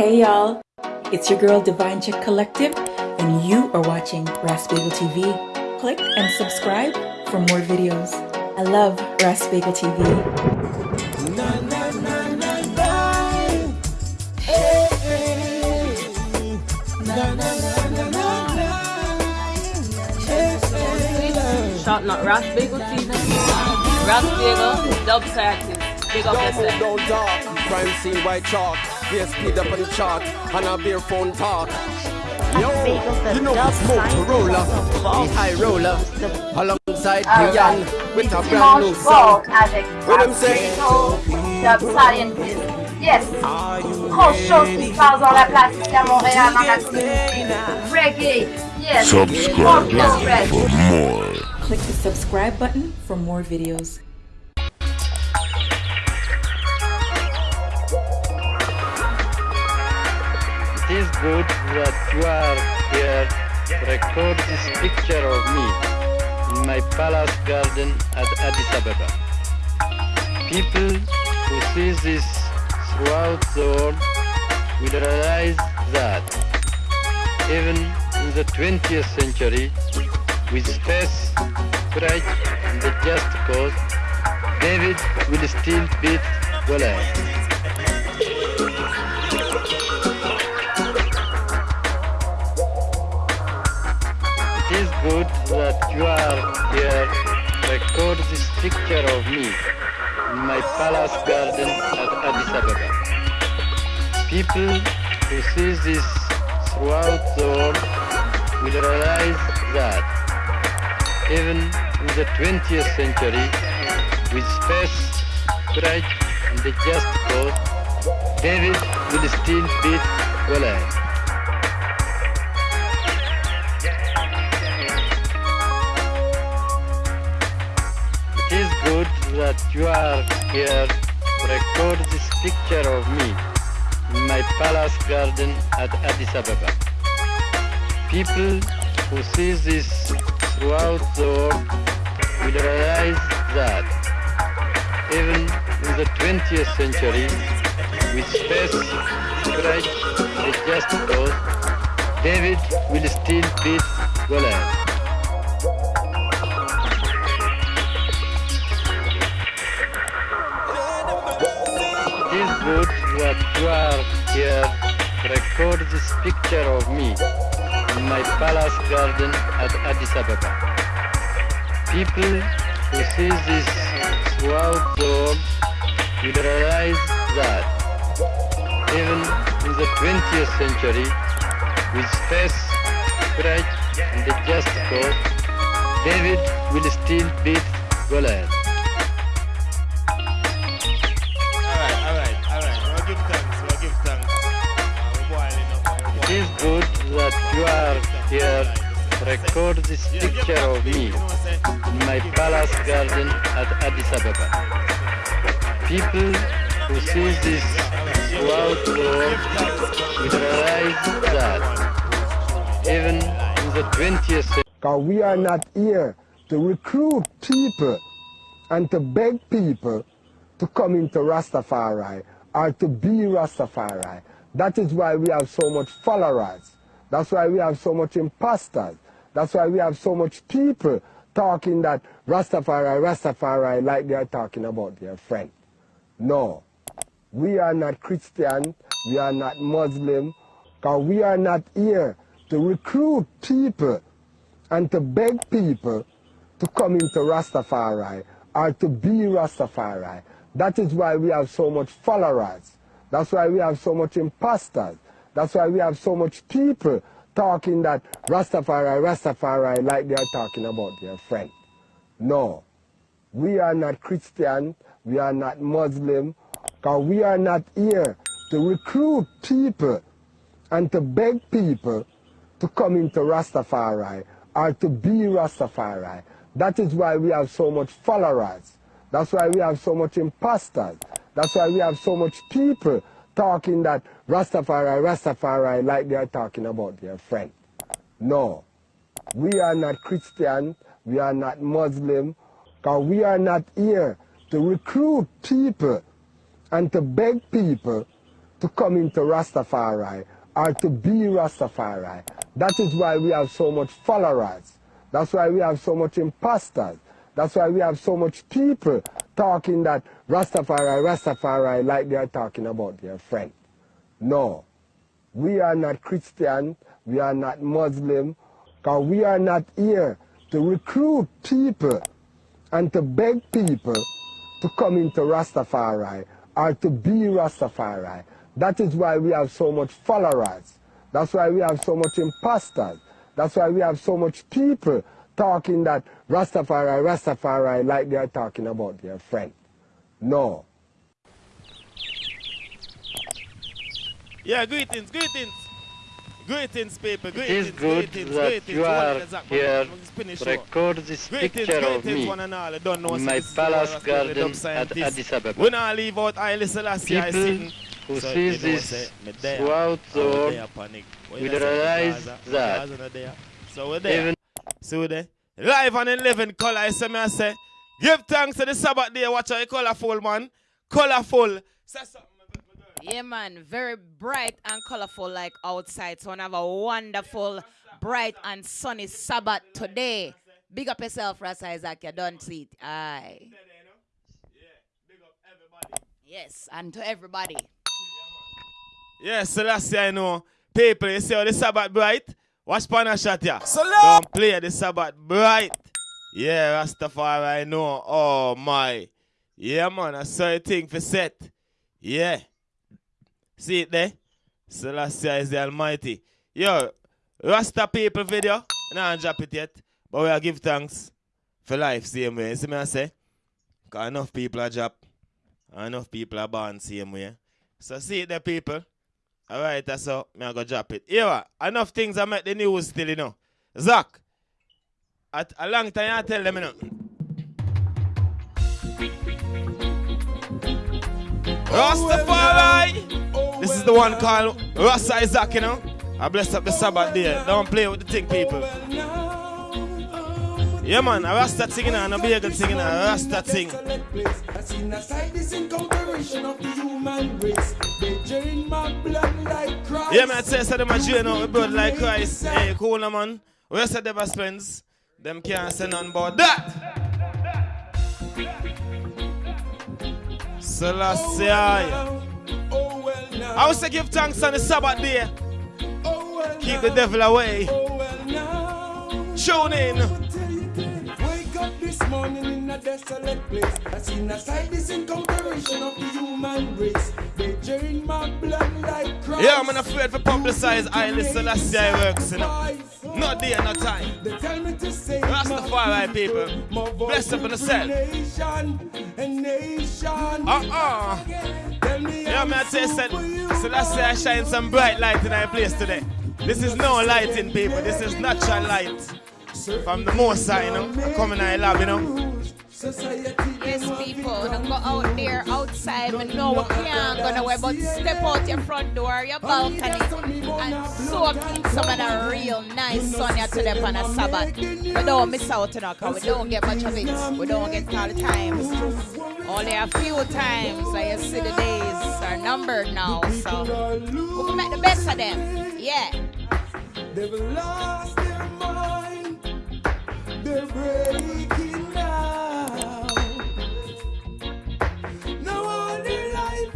Hey y'all, it's your girl Divine Chick Collective, and you are watching Rasbagel TV. Click and subscribe for more videos. I love Rasbagel TV. Shout out Ras Bagel TV. Ras Bagel, Dub Scientist. Big up Don't yourself. Crime scene white chalk. Yes, speed up on the chart. And a beer phone talk. Yo, you know it's Motorola, the high roller, alongside Brian with a brand new Dimanche song. Vogue avec What I'm saying? Dub Scientist. Yes. Grosse chose qui se passe dans la place ici à Montréal, dans la cité. Reggae. Yes. Subscribe Funk now Express. for more. Click the subscribe button for more videos. It is good that you are here to record this picture of me in my palace garden at Addis Ababa. People who see this throughout the world will realize that even in the 20th century, with faith, courage, and the just cause, David will still beat Goliath. Good that you are here record this picture of me in my palace garden at Addis Ababa. People who see this throughout the world will realize that even in the 20th century, with faith, courage, and a just cause, David will still beat Goliath. Good that you are here to record this picture of me in my palace garden at Addis Ababa. People who see this throughout the world will realize that even in the 20th century, with and a just cause, David will still beat Goliath. Good that you are here record this picture of me in my palace garden at Addis Ababa. People who see this throughout the world will realize that even in the 20th century, with faith, courage, and a just cause, David will still beat Goliath. Give thanks, we'll give thanks. We're boiling up, we're It boiling is good that you are here record this picture of me you know what I'm saying? in my palace garden at Addis Ababa. People who see this throughout the world will realize that even in the 20th century, Because we are not here to recruit people and to beg people to come into Rastafari or to be Rastafari. That is why we have so much followers. That's why we have so much imposters. That's why we have so much people talking that Rastafari, Rastafari, like they are talking about their friend. No. We are not Christian. We are not Muslim. Because we are not here to recruit people and to beg people to come into Rastafari or to be Rastafari. That is why we have so much followers. That's why we have so much imposters. That's why we have so much people talking that Rastafari, Rastafari, like they are talking about their friend. No. We are not Christian. We are not Muslim. Because we are not here to recruit people and to beg people to come into Rastafari or to be Rastafari. That is why we have so much followers. That's why we have so much imposters. That's why we have so much people talking that Rastafari, Rastafari, like they are talking about their friend. No. We are not Christian. We are not Muslim. Because we are not here to recruit people and to beg people to come into Rastafari or to be Rastafari. That is why we have so much followers. That's why we have so much imposters. That's why we have so much people talking that Rastafari, Rastafari, like they are talking about their friend. No. We are not Christian. We are not Muslim. Because we are not here to recruit people and to beg people to come into Rastafari or to be Rastafari. That is why we have so much followers. That's why we have so much imposters. That's why we have so much people talking that Rastafari, Rastafari, like they are talking about their friend. No. Yeah, greetings, greetings. Greetings, people. It Greetings, is good greetings, that greetings. you are exact- here to record this Greetings, picture of me one and all. I don't know in my palace garden at scientist. Addis Ababa. We not leave out Haile Selassie I People sitting. who So, see this say, me there, throughout the oh, world there, panic. When will I say the realize Gaza, that Gaza not there. So even See there. Live and in living color, I say me I say. Give thanks to the Sabbath day. Watch how you colorful, man. Colorful. Say something. Yeah, man, very bright and colorful like outside. So, I have a wonderful, bright and sunny Sabbath today. Big up yourself, Ras Isaac. You don't see it. Aye. Yes, and to everybody. Yes, Selassie, I know. People, you see how the Sabbath bright? Watch Pana shot ya. Don't play the Sabbath bright. Yeah, Rastafari, I know. Oh, my. Yeah, man, I saw a thing for set. Yeah. See it there? Selassie is the Almighty. Yo, Rasta people video. Nah, I drop it yet. But we are give thanks for life, same way. See me I say? Because enough people are drop. Enough people are born same way. So see it there, people. Alright, that's all. me I go drop it. Yeah, enough things I make the news still, you know. Zach, at a long time I tell them, you know. Rastafari! This is the one called Rasta Isaac, you know. I bless up the Sabbath day. Don't play with the thing, people. Yeah, man, a Rasta thing, and a Bagel thing, know, a Rasta thing. Yeah, man, I say, so them a drain out with blood like Christ. Hey, cool, man. Where say them spends? Them can't say nothing about that. Selassie. I will say give thanks on the Sabbath day. Keep the devil away. Tune in. This morning in a desolate place. I seen a sight, this of the human race. They drain my blood like Christ. Yeah, I'm afraid for publicize I listen to Selassie works, you know. Not day, not time. They tell me to say Rastafari people. Bless up on yourself. nation, a nation. Uh-uh. Tell me Yeah, man, I say, said, Selassie I shine some bright light in our place today. This is no lighting, people. This is natural light. From the most side, you know. Coming in our lab, you know. Yes, people, don't go out there outside. We know we can't go nowhere, but step out your front door, your balcony, and soak in some of the real nice sun here today on a Sabbath. We don't miss out, you know, because we don't get much of it. We don't get it all the time. Only a few times, so you see the days are numbered now, so we can make the best of them. Yeah. They're breaking down. Now all their life,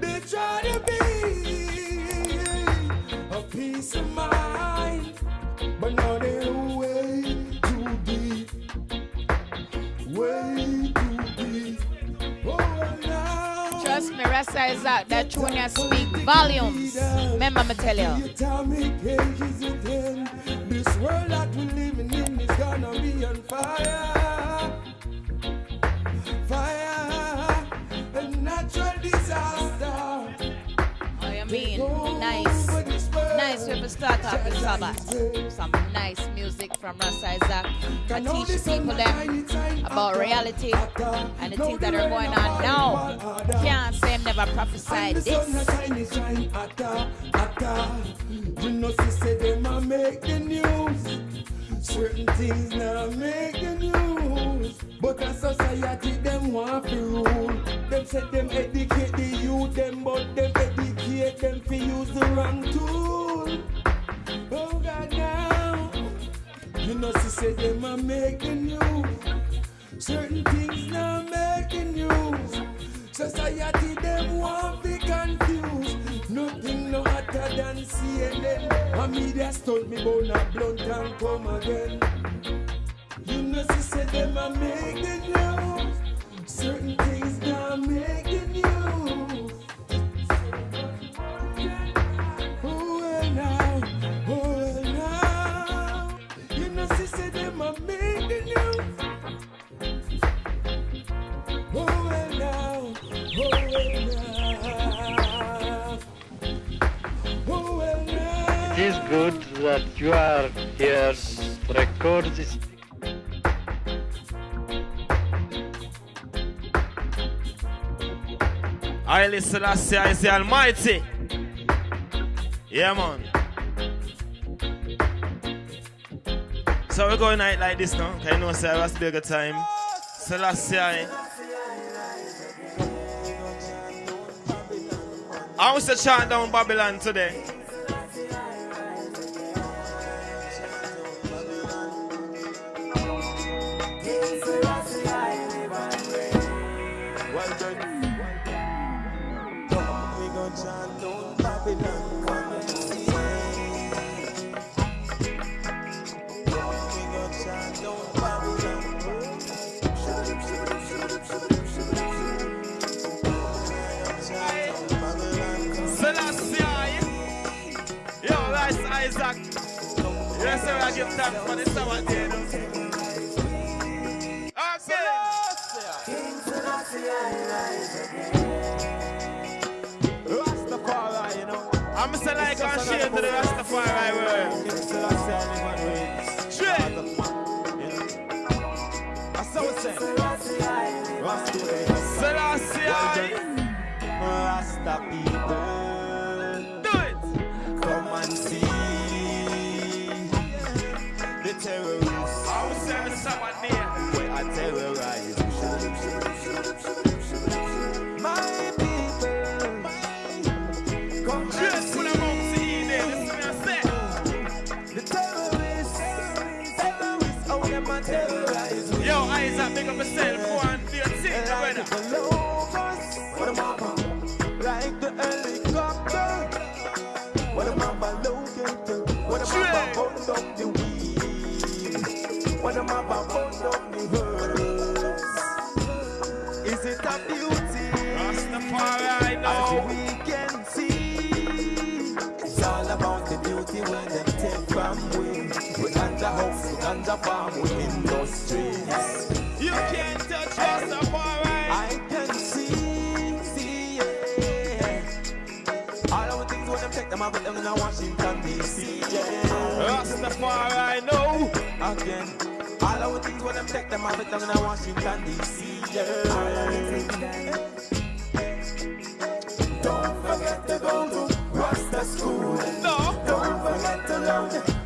they try to be a peace of mind, but now they're way too deep, way too deep. Oh, now. Trust me, Rasta is out. That tune you speak volumes. Remember me tell you. Atomic age is at end. This world that we're living in is gonna be on fire. Fire, a natural disaster. Oh, you mean nice, nice way to start off the Sabbath. Some nice music from Rasta Isaac. I teach people them about reality and the things that are going on now. Can't say I'm never prophesied this. a shine, it shine hotter, hotter. You know, she say them a make the news. Certain things now make the news. But a society them want to rule. Them say them educate the youth them, but them educate them for use the wrong tool. Oh God, now you know she said them a make the news. Certain things now making news. Society them want be confused. Nothing no hotter than CNN. A media stunt me bone a blunt and come again. You know she said them a make the news. Certain things now making the It is good that you are here to record this Haile Selassie is the Almighty. Yeah, man. So we're going out like this now. Can you know, sir, it's bigger time. Selassie. I want to chant down Babylon today. thanks. Yes, sir, I give thanks for this hour, dear. I'm saying. Rastafari, you know. I'm say like I'm shame to the Rastafari world. Straight. I saw it saying. Rastafari. Selassie. Rasta people. Yo, Isaac, make up yourself. Go and do your thing, brother. House, farm, industries You can't touch us Rastafari. I can see, see, yeah. All our things when them take them, I put them in Washington D.C. Yeah. Rastafari, no. Again, all our things when them take them, I put them in Washington D.C. Yeah. Don't forget to go to Rasta school. No. Don't forget to learn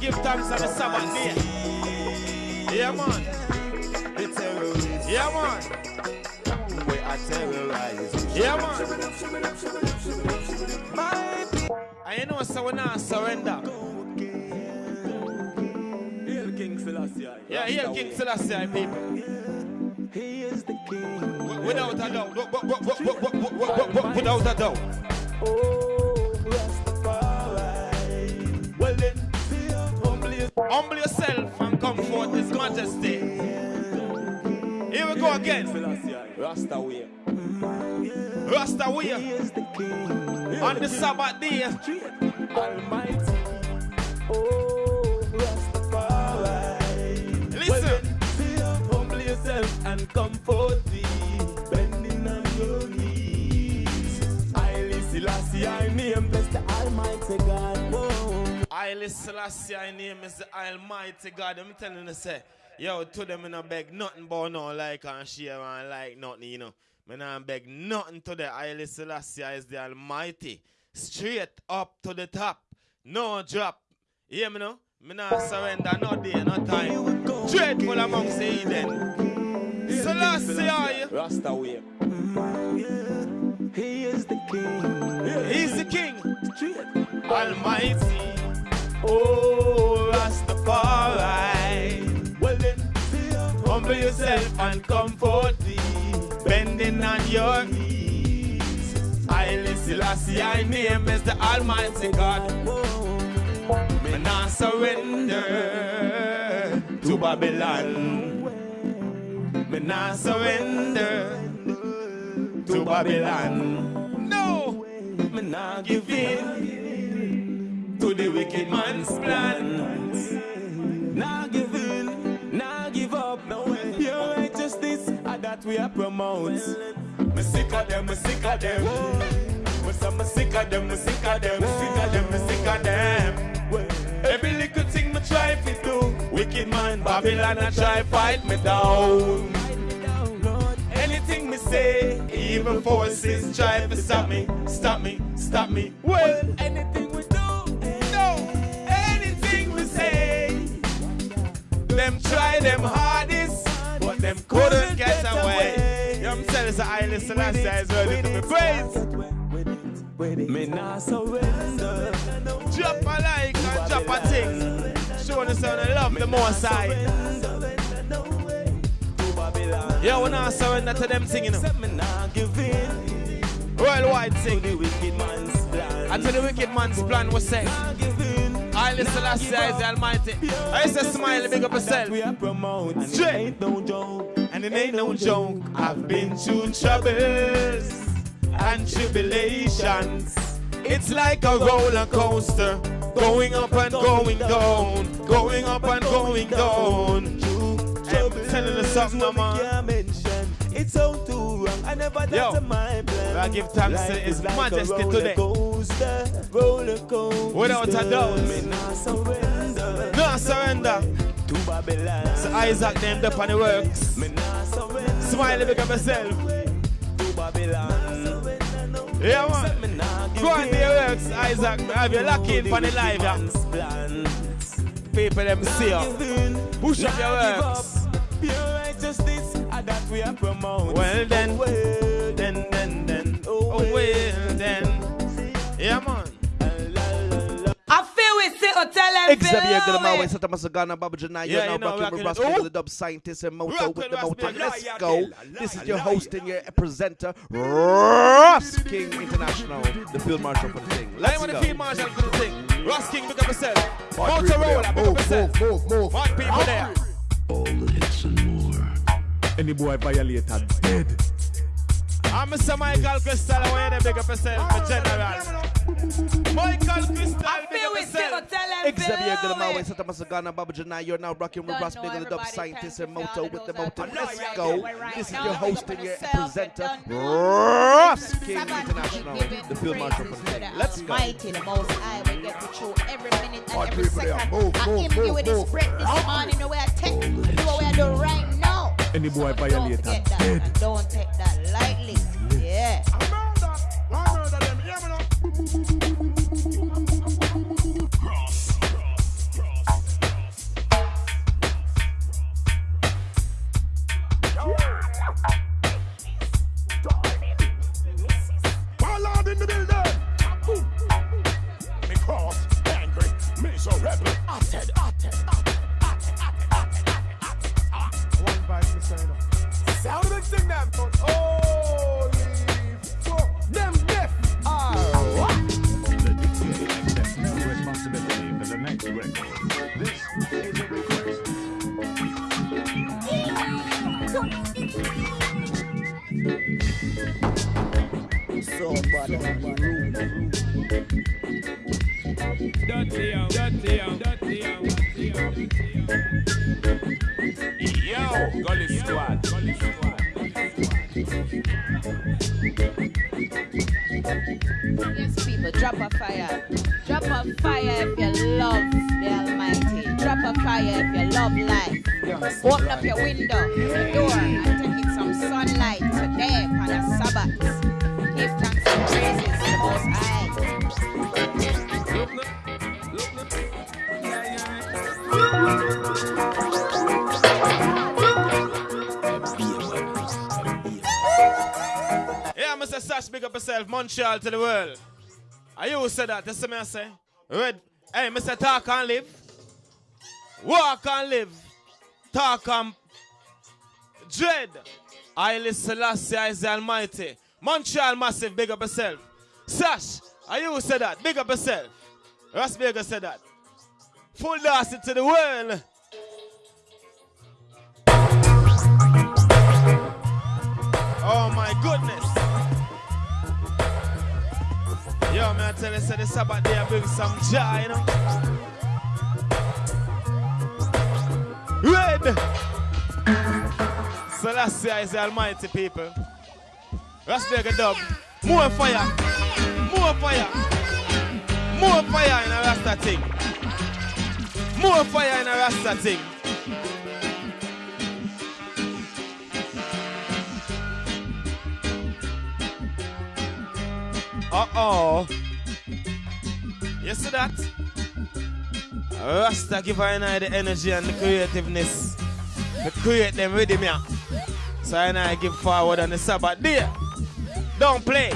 give thanks on the Sabbath day. Yeah, man. The terrorists. Yeah, man. We are terrorized. Yeah, man. And you know, so we're not surrender. Hail King Selassie. Yeah, hail King Selassie, people. He is the king. Without a doubt. Without a doubt. Oh, humble yourself. And come forth His majesty. Here we go again. Rasta way. Rasta way. is the king. On the Sabbath day. Almighty. Oh, Rastafari. Listen. Humble yourself and come forth thee, bending on your knees. I Selassie, I name bless the Almighty God. Whoa. Haile Selassie, I name is the Almighty God. I'm telling you, say, yo, to them in a beg, nothing but no like and share and like nothing, you know. Me nah beg nothing to the Haile Selassie is the Almighty. Straight up to the top. No drop. Hear me no? Me nah surrender no day, no time. Straight full amongst the Eden. Selassie are you? Rasta way. He is the king. He's the king. Almighty. Oh, Rastafari. Well then, Humble yourself and come forth thee. Bending on your knees. Haile Selassie, I name is the Almighty God. Me not surrender to Babylon. Me not surrender to Babylon. No, me not give in to the wicked man's plans. Now give in, now give up. No way. Pure righteousness, and that we are promote. Me sick of them, me sick of them. Me say me sick of them, me sick of them, sick of them, me sick of them. Every little thing me try to do, wicked man Babylon I try fight me down. Anything me say, even forces try to stop me, stop me, stop me. Well, anything we them try them hardest, but them couldn't get away. You know what I'm saying? It's an island Selassie is ready to be praised. Me not surrender. Drop a like and drop a thing. Show the sound of love the more side. Yo, we not surrender to them singing. Me not give in Worldwide sing. to the wicked man's plan. Until the wicked man's plan was set. Not give. I listen last year is the Almighty. I used to smile and big up yourself. We are promote. And it ain't no joke. And it ain't no joke. I've been through troubles and tribulations. It's like a roller coaster, going up and going down, going up and going down. I'm telling you something, man. It's all too wrong. I never thought of my plan. I give thanks to His is like Majesty today. Coaster, roller coaster. Without a doubt. Me not surrender No surrender. to Babylon. So Isaac named up on the works. Me not surrender Smile and big up yourself. to Babylon. Yeah, man. Me not give Go on your works, Isaac. Have you lock in for the live, yeah? People them see you. Push up your works. righteousness, and that we are promote. Well oh, then, well then, then, then. Oh, Oh, well, then. Yeah, man. I feel we sit or tell them Xavier feel Gilmar, it. West Santa Masagana, Baba Janai, Yeah, you're you now know, rocking with rocking Rascal, it. the dub scientist and Moto with with the Moto. Let's go. This is your host and your presenter, Ross King International, the field marshal for the thing. I Let's want go. to feel Marshall for the thing. Ross King, pick up yourself. Hard people Motorola, there. pick up Move, yourself. move, move, move. Hot people there. Any boy violated dead. I'm Mr. Michael Crystal. I want you to pick up yourself for general. Michael Crystal, I pick up we sit or yourself. tell them Xavier feel Gilmar, it. West Santa Masagana, Baba Janai, you're now rocking with Ross know Bigger, the dub everybody, scientist and you Moto with the all Moto. Let's go. This is your host and your presenter, Ross. King International, the field marshal for the to Let's go. Almighty, the Most High. We get to through every minute and every second. I move, him give move, you this breath this morning, the way I take, do what we are doing right now. Any boy So don't violated that. don't take that lightly. Yeah. Dirty out, dirty out, dirty out, dirty out. Yo, Gully Squad. Gully Squad. Yes, people, drop a fire. Drop a fire if you love the Almighty. Drop a fire if you love life. Open up your window, your door, and take in some sunlight today on a Mr. Sash, big up yourself, Montreal to the world. Are you who said that? That's what I say. Red. Hey, Mr. Talk and live. Walk and live. Talk and dread. I listen, Selassie is the Almighty. Montreal massive, big up yourself. Sash, are you who said that? Big up yourself. Ras Vegas said that. Full dance to the world. Oh my goodness. Yo, man, I tell you, say the Sabbath day I bring some joy, you know. Red. Selassie is the almighty people. Ras Vegas dub. More fire. More fire. More fire in a Rasta thing. More fire in a Rasta thing. Uh-oh. You see that? Rasta give I the energy and the creativeness to create them rhythm here. So I give forward on the Sabbath day. Don't play.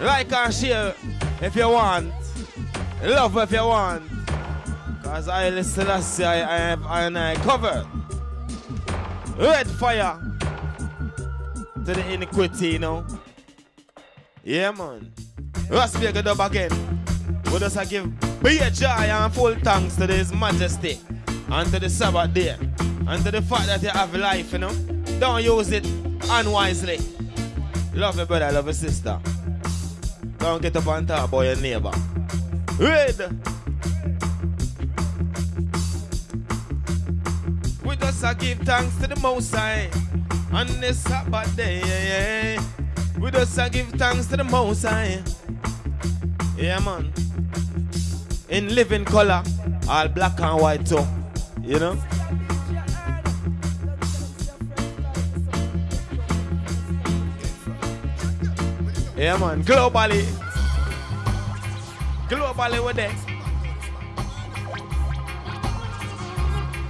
Like and share if you want. Love if you want. Cause I listen to I, I have I and I covered. Red fire to the iniquity, you know. Yeah, man. Ras Vegas dub again. We just uh, a give big joy and full thanks to His Majesty and to the Sabbath day and to the fact that you have life, you know. Don't use it unwisely. Love your brother, love your sister. Don't get up and talk about your neighbor. Red. We just a give thanks to the Most High on this Sabbath day. Yeah, yeah. We just a give thanks to the Most High. Yeah, man. In living color, all black and white too. You know? Yeah, man. Globally. Globally, we're there.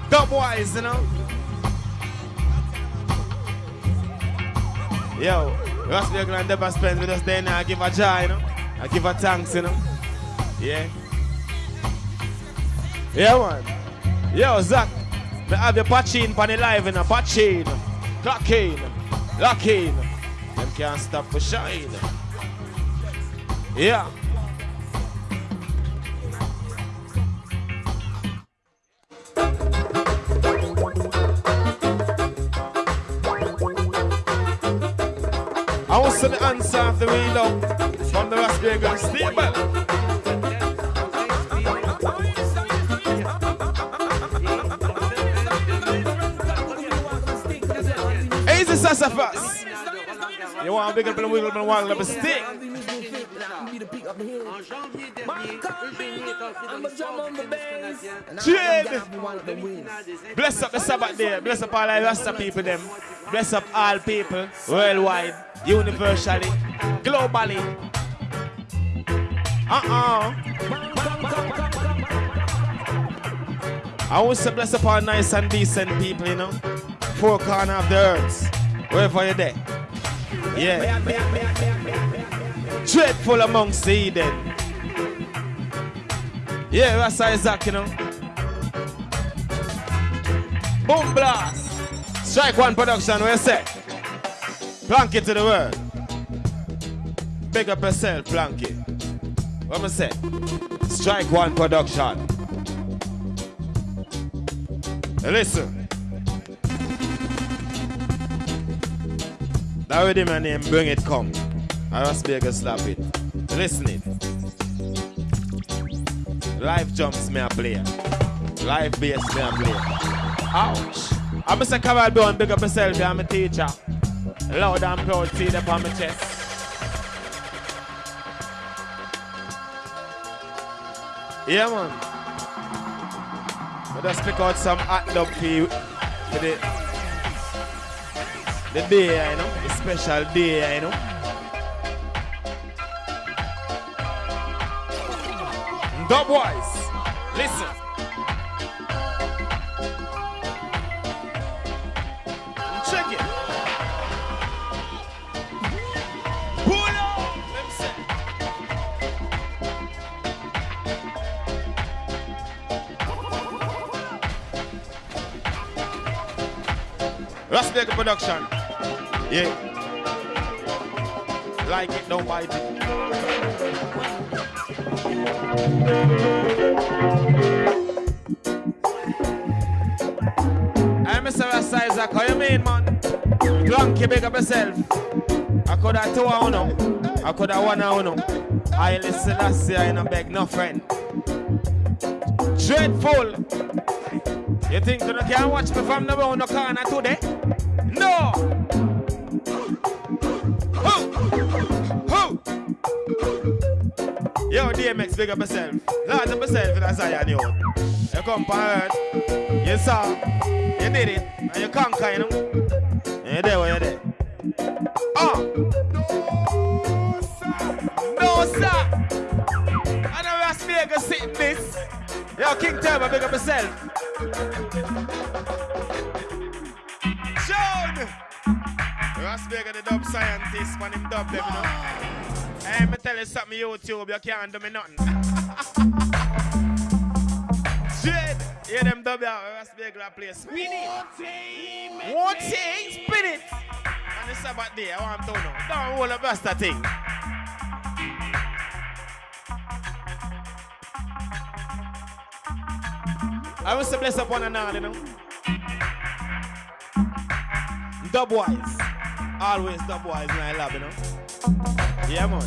Dubwise, you know? Yo, Ras Vegas and Deba Spence with us there now. I give a joy, you know? I give a thanks, you know? Yeah. Yeah, man. Yo, Zach. Me have your patching pan live in a patching. Clocking. Locking. Them can't stop for shine. Yeah. I want to the answer of the window from the Vegas stable. Easy sassafras. You want a big up and wiggle and waggle up stick. Jade. Bless up the Sabbath day. Bless up all the people them. Bless up all people worldwide, universally, globally. Uh-uh. I want to bless up all nice and decent people, you know. Four corner of the earth. Wherever you're there. Yeah. Dreadful amongst the. Yeah, that's Isaac, you know. Boom blast. Strike one production, you say? Plank it to the world. Big up yourself, plank it. What am I say? Strike one production. Listen. That already my name, bring it come. I must be able to slap it. Listen it. Live jumps me a play. Live bass me a play. Ouch. I'm Mr. Caval Brown, big up myself, I'm a teacher. Loud and proud, see them on my chest. Yeah, man. I just pick out some hot dog for you for the, the day, you know, the special day, you know. Dubwise, listen. Check it. Pull up. Let me see. Rasbeck production. Yeah. Like it, don't bite it. I'm Mr. Rasta Isaac, how you mean, man? Clunky, big up yourself. I could have two of uno. I could have one of uno. I listen year and I beg no friend. Dreadful. You think you can watch me from the round the corner today? No! Who? Who? Yo, DMX, big up yourself. A Zion, yo. You come for. You saw. You did it. And you conquer, you know. And you there where you there. Ah! No, sir! I know Las Vegas sitting this. Yo, King Turbo, big up yourself. John! Las Vegas, the dub scientist, man, him dub them, you know. Hey, me tell you something, YouTube, you can't do me nothing. Hear them Las Vegas play. Spin it! One thing, spin it! And the Sabbath day, I want to know. Don't hold up that thing. I want to bless up one and all, you know. Dubwise. Always dubwise in the lab, you know. Yeah, man.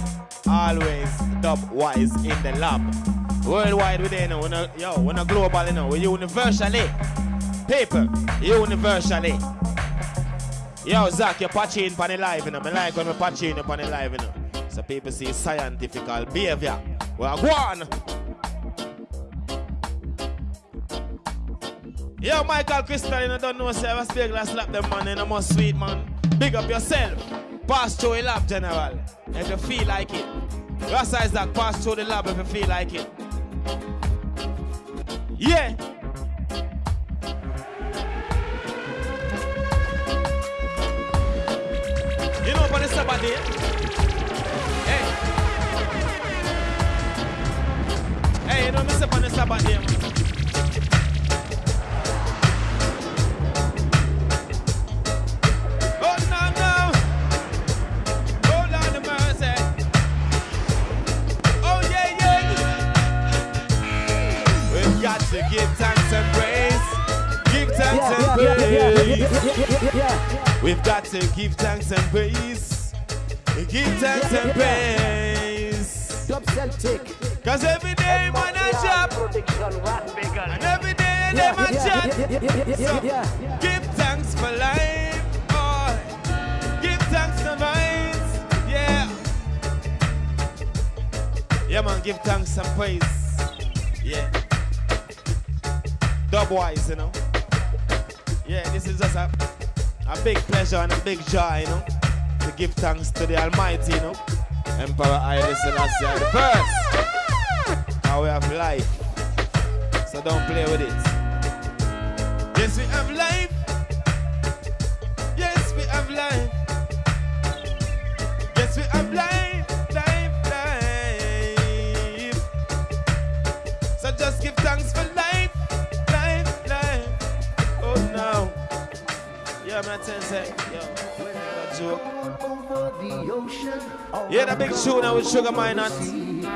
Always dubwise in the lab. Worldwide we there, know. We're not, yo, we're not global, you. We're universally. People, universally. Yo, Zach, you're patching on the live, you know. I like when we're patching up on the live, you know. So people see scientific behavior. Well, go on. Yo, Michael Crystal, you know, don't know, say, I speak like slap them, man, you know, more sweet, man. Big up yourself. Pass through the lab, General, if you feel like it. Rasta is that, pass through the lab if you feel like it. Yeah. You know, it's Sabbath. Hey. Hey, you know, is Sabbath to give thanks and praise. Give thanks and praise. We've got to give thanks and praise. Give thanks and praise. Dub Celtic. Cause every day man a job. And every day a chat. So give thanks for life. boy. Give thanks for vines. Yeah. Yeah man, give thanks and praise. Yeah. Dubwise, you know. Yeah, this is just a, a big pleasure and a big joy, you know, to give thanks to the Almighty, you know. Emperor Haile Selassie the first. Now we have life. So don't play with it. Yes, we have life. Yeah, man, you, say, yo, joke. Yeah, the big tune now with Sugar Minott,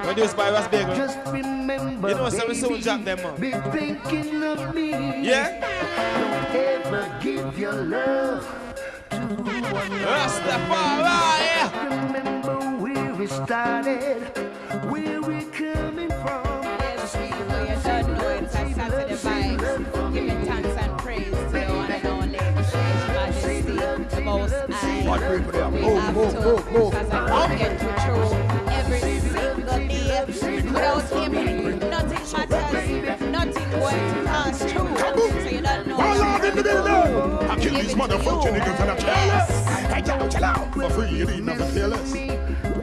produced by Ras Bagel. You know, so we soon drop them, man. Be thinking of me. Yeah? Don't ever give your love to Rastafari. Remember where we started, where We have to, move, move. because I can get through every single day. Without him, nothing matters. Nothing to pass through. So you don't know. All in the building. I kill these motherfucking niggas and I careless. Hey, yo, chill out. For free, you need nothing fearless.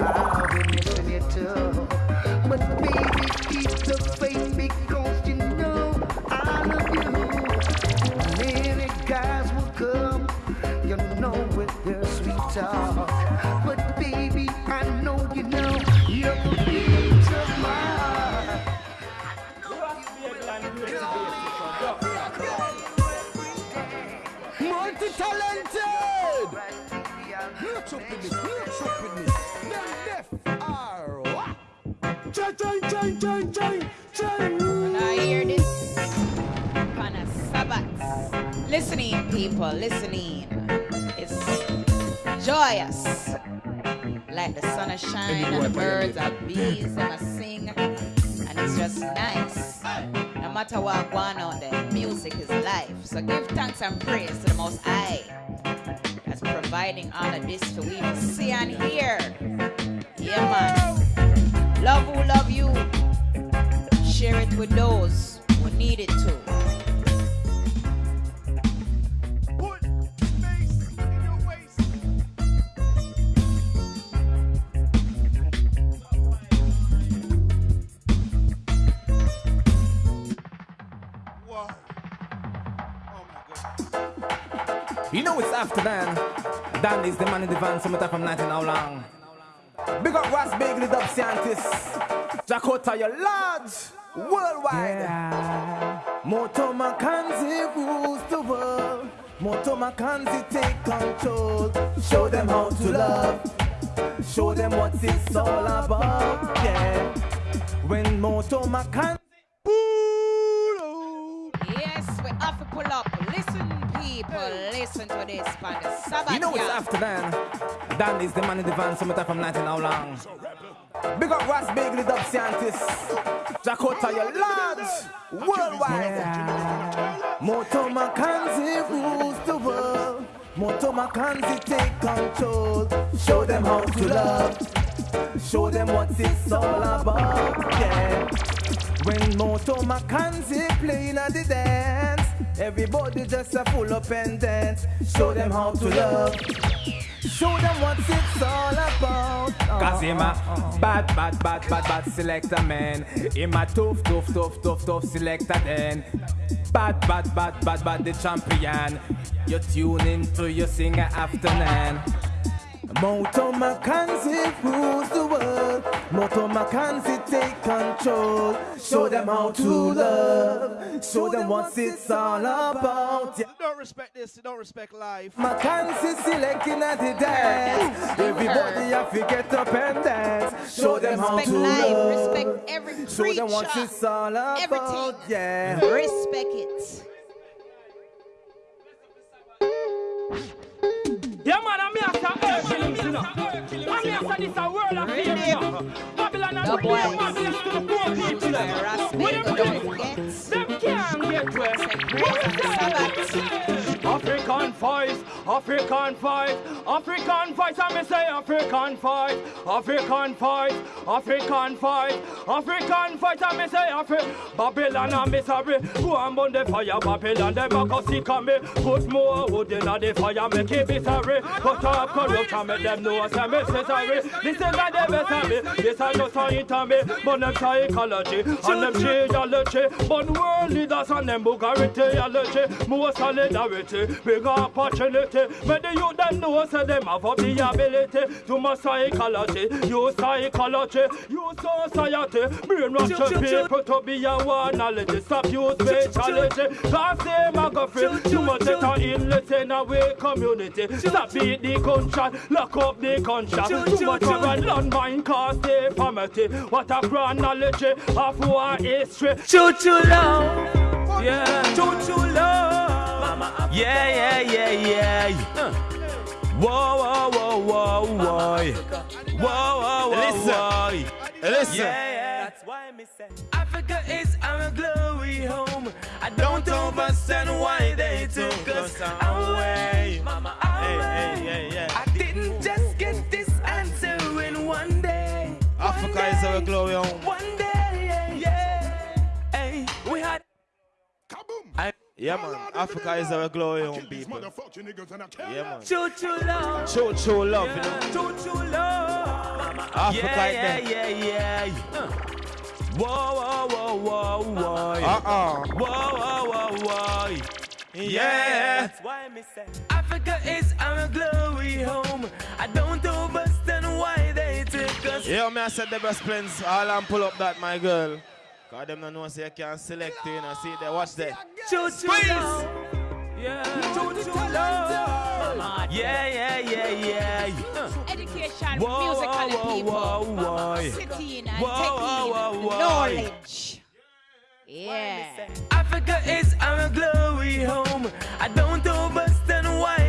I'll be missing you too. But baby, keep the faith because Chang, chang, chang, chang, chang, chang. When I hear this, upon a Sabbath. Listening, people, listening. It's joyous. Like the sun is shining and the birds are bees and I sing. And it's just nice. No matter what going on there, music is life. So give thanks and praise to the Most High providing all of this for we see and hear. Yeah, man. Love who love you. Share it with those who need it too. You know it's after then. Dan is the man in the van, summertime from 19 how long. Big up Ras Bagley, Dub Scientist. Dakota, your large. Worldwide. Yeah. Moto Makanzi rules the world. Moto Makanzi take control. Show them how to love. Show them what it's all about. Yeah. When Moto Makanzi Yes, we have to pull up. Listen, people, listen to this on the Sabbath. You know it's yeah. after then. Dan is the man in the van, summertime from 19 how long. Big up Ras Bagley, Dub Scientist. Dakota, your large. Worldwide. Moto Makanzi rules the world. Moto Makanzi take control. Show them how to love. Show them what it's all about. Yeah. When Moto Makanzi playing at the dance, everybody just a full up and dance. Show them how to love. Show them what it's all about. Cause him a bad, bad, bad, bad, bad selector man. Him a tough, tough, tough, tough, tough selector then. Bad, bad, bad, bad, bad, the champion. You tune into your singer afternoon. Moto Makanzi rules the world. Moto Makanzi take control. Show them how to love. Show them what it's all about. Yeah. Don't respect this, don't respect life. Makansi selecting at the dance. Everybody have to get up and dance. Show them how Respect to life, love. respect every Show them what creature. it's all about. Everything. Yeah. Respect it. Yeah, man, to this a world of fear, you know. Babylon and The bring boy them Babylon to the poor people, you know. With them friends, them can't get to it. African voice, African voice, African voice, I may say African voice, African voice, African voice, African voice, I may say Afri Babylon and misery, go and burn the fire, Babylon, them a go sick of me, put more wood in the fire, make it misery, cut off corruption, make them know say me say sorry, this is not the best of me, this is just a hit me, but them psychology, and them geology, but world leaders and them Bugarity, more solidarity, big opportunity, but the youth them know say them have up the ability to my psychology, you psychology, you society, brainwash the people to be a one knowledge, stop use fatality, cause a go free, too much better in listen away community, stop beat the gunshot, lock up the gunshot, too much of a landmine cause they family, what a chronology of war history, choo choo love, yeah, choo choo love, Yeah, yeah, yeah, yeah. Whoa, whoa, whoa, whoa, whoa. Whoa, whoa, whoa, Listen. whoa. Listen. Yeah, yeah. That's why me say Africa is our glory home. I don't understand why they took us away. Mama, away. Hey, hey, I didn't just get this answer in one day. Africa is our glory home. One day, Yeah, man. Africa is our glory home, people. Yeah, man. Choo choo love. Choo choo love, you know. Choo choo love. Africa yeah, is yeah, yeah, yeah. Uh. Whoa, whoa, whoa, whoa, whoa. Uh-uh. Whoa, whoa, whoa, whoa. Yeah. That's why me say Africa is our glory home. I don't understand why they took us. Yeah, me I said the best plans. All and pull up that, my girl. Cause them don't know say you can't select, you know. See there, watch there. Choo choo. Yeah, true, true love. Yeah, yeah, yeah, yeah. Education, Whoa, music, and whoa, people. whoa, whoa. Sitting and Whoa, taking whoa, whoa, whoa. knowledge. Yeah. Africa is our glory home. I don't understand why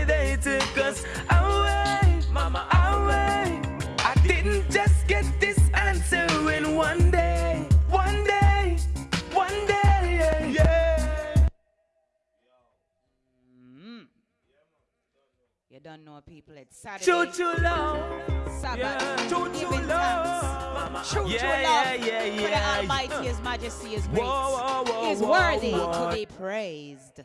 You don't know people. It's Saturday. Choo choo love. Sabbath. Yeah. Choo choo Giving love. thanks. True, Yeah, true yeah, love. yeah, For the yeah. Almighty, Uh. His Majesty is great. Whoa, whoa, whoa, is whoa, worthy whoa. to be praised.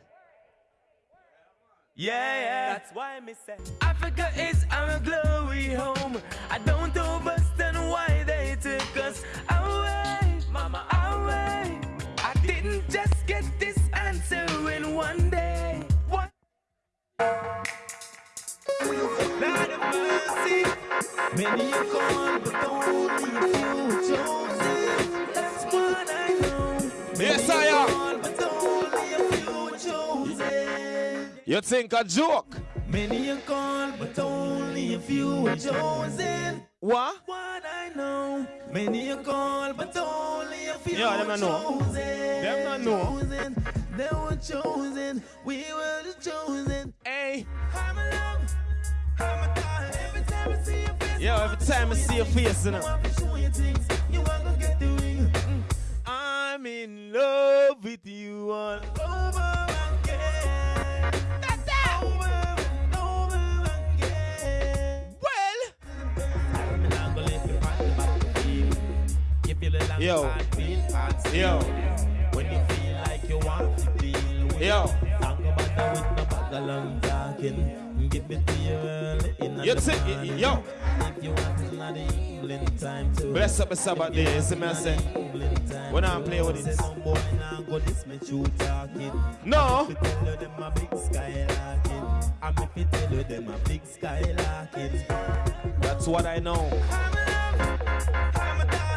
Yeah, yeah. That's why me say Africa is our glory home. I don't understand why they took us away, mama, away. I didn't just get this answer in one day. One. Many are called, but only a few chosen. That's what I know. Yes, I am. but only a few chosen. You think a joke? Many are called, but only a few are chosen. What? What I know. Many are called, but only a few Yeah, them are not know. chosen. Them not know. Chosen. They were chosen. We were the chosen. Hey. I'm a Yo, every time I see your face, you know. I'm in love with you all over again. Over and over again. Well, Yo. Yo. When you feel like you want to deal with Yo. Don't go bother with no bag of long talking. Give it to you early in You the morning. yo. If you want it the evening time too. bless up the Sabbath day. You see me I say? When I play with it. some boy now go this me true talking. No. I'm tell you them a big skylarking. I'm if you tell you them a big skylarking. That's what I know.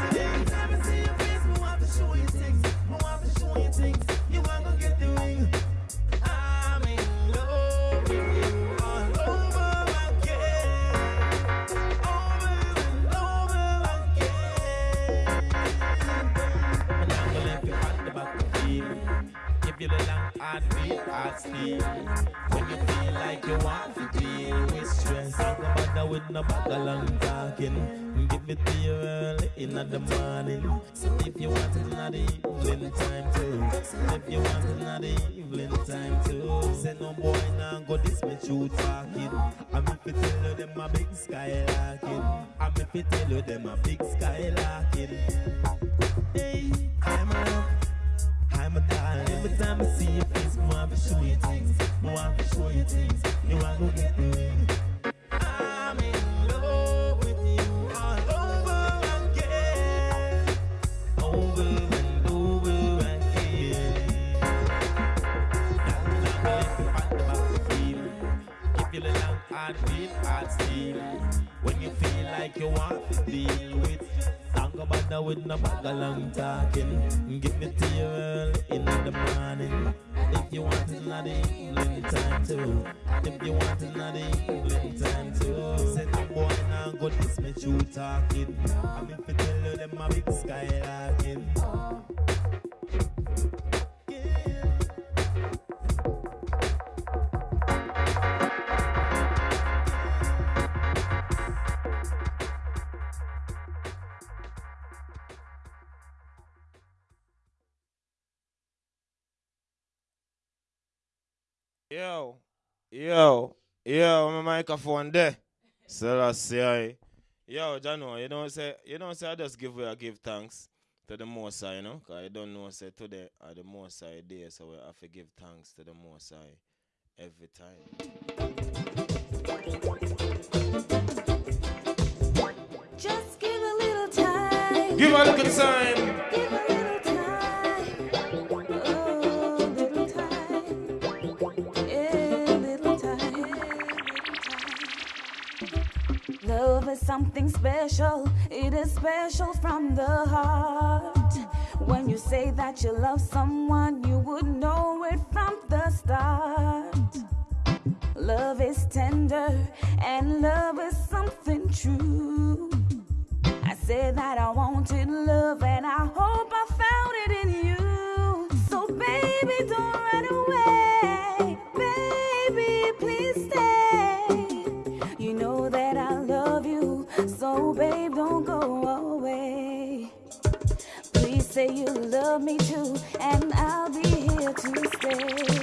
Every time I see your face, want to show you things. Want to show you things. Give the long hard beat, hard speed. When you feel like you want to deal with stress, don't go bother with no bag of long talking. Give it to you early in the morning. So If you want it in the evening time too. If you want it in the evening time too. Say no boy now go this me true talking. I'm if you tell you them a big skylarking. I'm if you tell you them a big skylarking. Hey, I'm a. Darling. Every time I see your face, I want to show you things. I want to show you things. You want to get ring. I'm in love with you all over again. Over and over again. The long hard beat, hard steel. When you feel like you want to deal with Don't go bother with no bag of long talking. Give it to you early in the morning. If you want it in evening time too. If you want it in evening time too. Say no boy now go this me true talking. I'm if you tell you them a big skylarking. Yo, yo, yo, my microphone there. So I say, yo, Jano, you don't say, you don't say I just give way, I give thanks to the Most High, you know, cause I don't know say today are the Most High day, so I have to give thanks to the Most High every time. Just give a little time. Give a little time. Is something special. It is special from the heart. When you say that you love someone, you would know it from the start. Love is tender and love is something true. I said that I wanted love and I hope love me too and I'll be here to stay.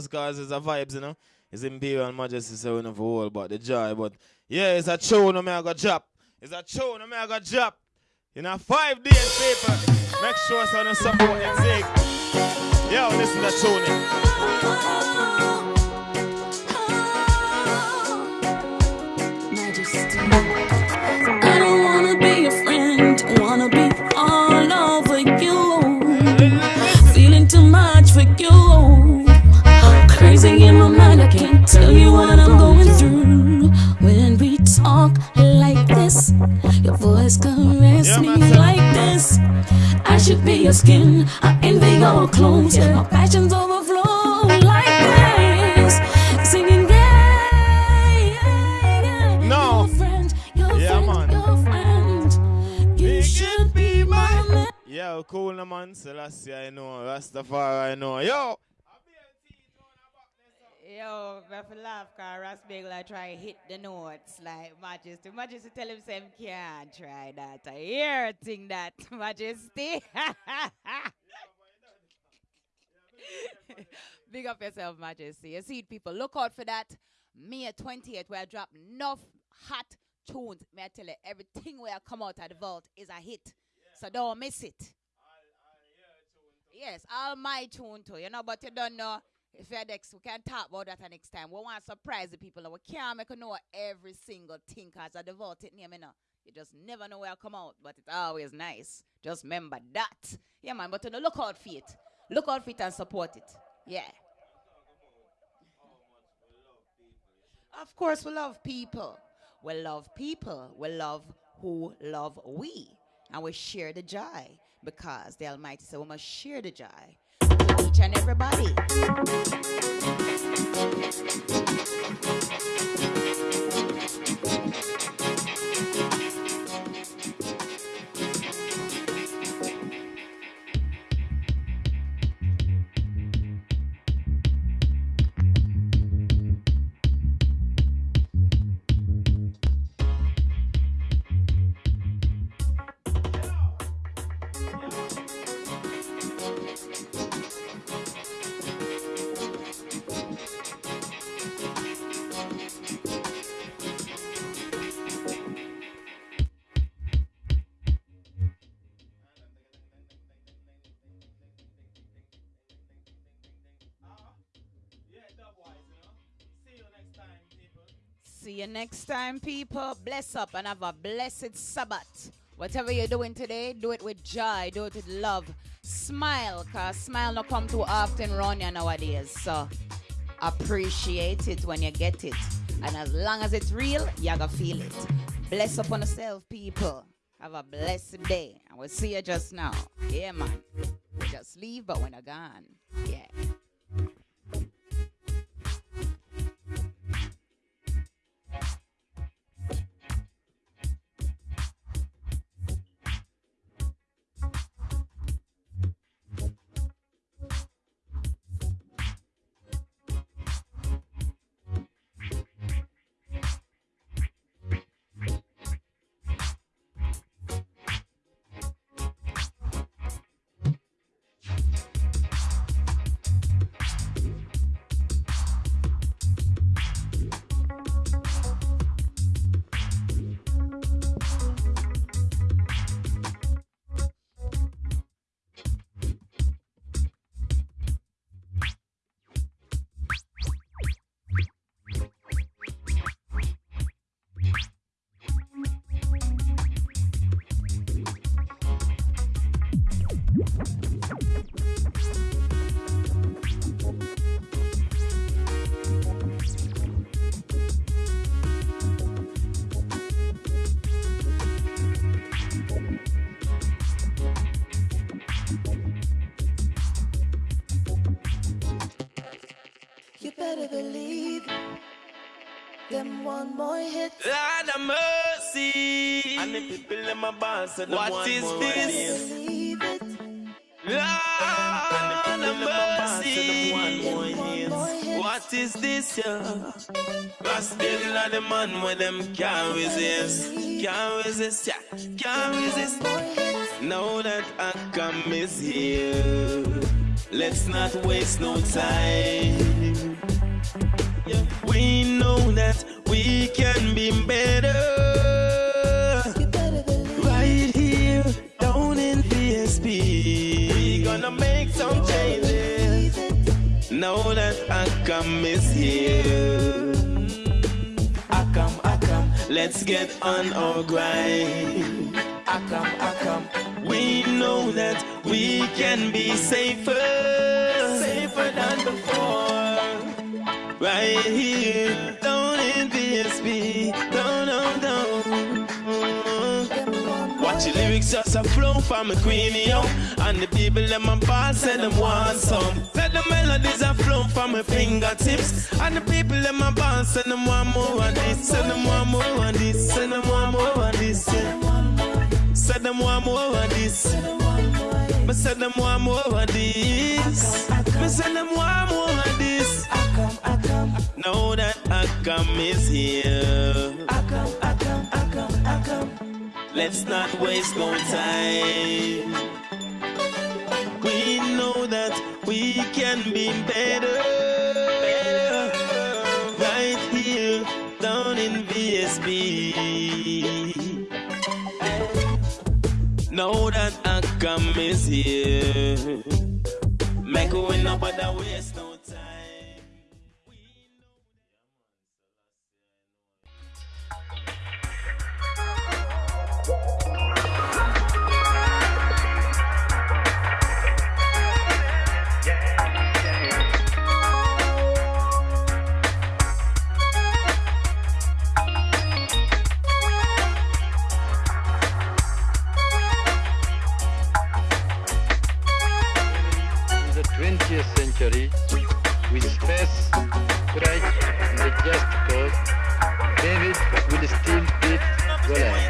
Just cause it's a vibes, you know. It's Imperial Majesty, so we know for all about the joy. But yeah, it's a tune, no me I got drop. It's a tune, no me I got drop. In a five days paper. Make sure so you support and zig. Yo, listen to tune. Majesty. I don't wanna be your friend, wanna be all Crazy in my mind, I can't tell you what I'm going through. When we talk like this, your voice caress me like this. I should be your skin, I envy your clothes. My passions overflow like this. Singing, yeah, No. friend, your Yeah, friend, man. your friend. You should be my man. Yo, cool, man. Selassie, I know. Rastafari, I know. Yo. Yo, I feel laugh cause Ross Bagel I try hit the notes like Majesty. Majesty tell him him can't try that. I hear a thing that Majesty. Big up yourself, Majesty. You see it, people. Look out for that. May 28th, where I drop enough hot tunes. May I tell you, everything where I come out of the vault is a hit. So don't miss it. Yes, all my tune too, you know, but you don't know if we can talk about that next time. We want to surprise the people. We can't make know every single thing because of the vaulted name, you know. You just never know where I come out, but it's always nice. Just remember that. Yeah, man, but you know, look out for it. Look out for it and support it. Yeah. Of course, we love people. We love people. We love who love we. And we share the joy because the Almighty said we must share the joy each and everybody. Next time, people. Bless up and have a blessed Sabbath. Whatever you're doing today, do it with joy, do it with love. Smile, cause smile not come too often you nowadays. So appreciate it when you get it. And as long as it's real, you're gonna feel it. Bless up on yourself, people. Have a blessed day. And we'll see you just now. Yeah, man. Just leave, but when I gone. Yeah. Them one more hit. Lord of mercy. And the people in my boss and What is this? Lord of mercy. What is this, yeah? Gospel of the man with them can't resist. Can't resist, yeah. Can't resist. Now that I come is here. Let's not waste no time. Yeah. We know that we can be better. Right here, down in PSP. We gonna make some changes. Now that I Akam is here. Akam, Akam, let's get on our grind. Akam, Akam, we know that we can be safer, safer than before. Right here, down in PSP, down, down, down. Watch the lyrics just a flow from a queenie, yo. And the people them a ball say them want some. Let the melodies a flow from my fingertips. And the people them a ball say them want more of this, say them want more of this, say them want more of this. Say them want more of this. Me say them want more of this. Me say them want more of this. Now that Akam is here. Akam, Akam, Akam, Akam. Let's not waste no time. We know that we can be better. Better. Right here, down in VSB. Now that Akam is here. Make we no bother waste 20th century, with space, courage, and just cause, David will still beat Goliath.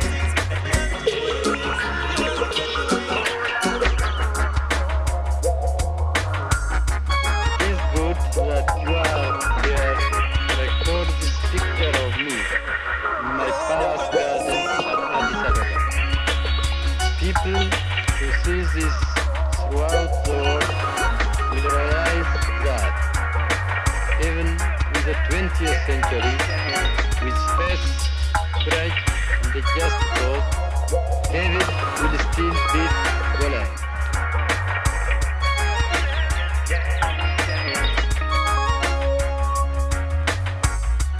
20th century, with faith, courage, and the just cause, David will still beat Goliath.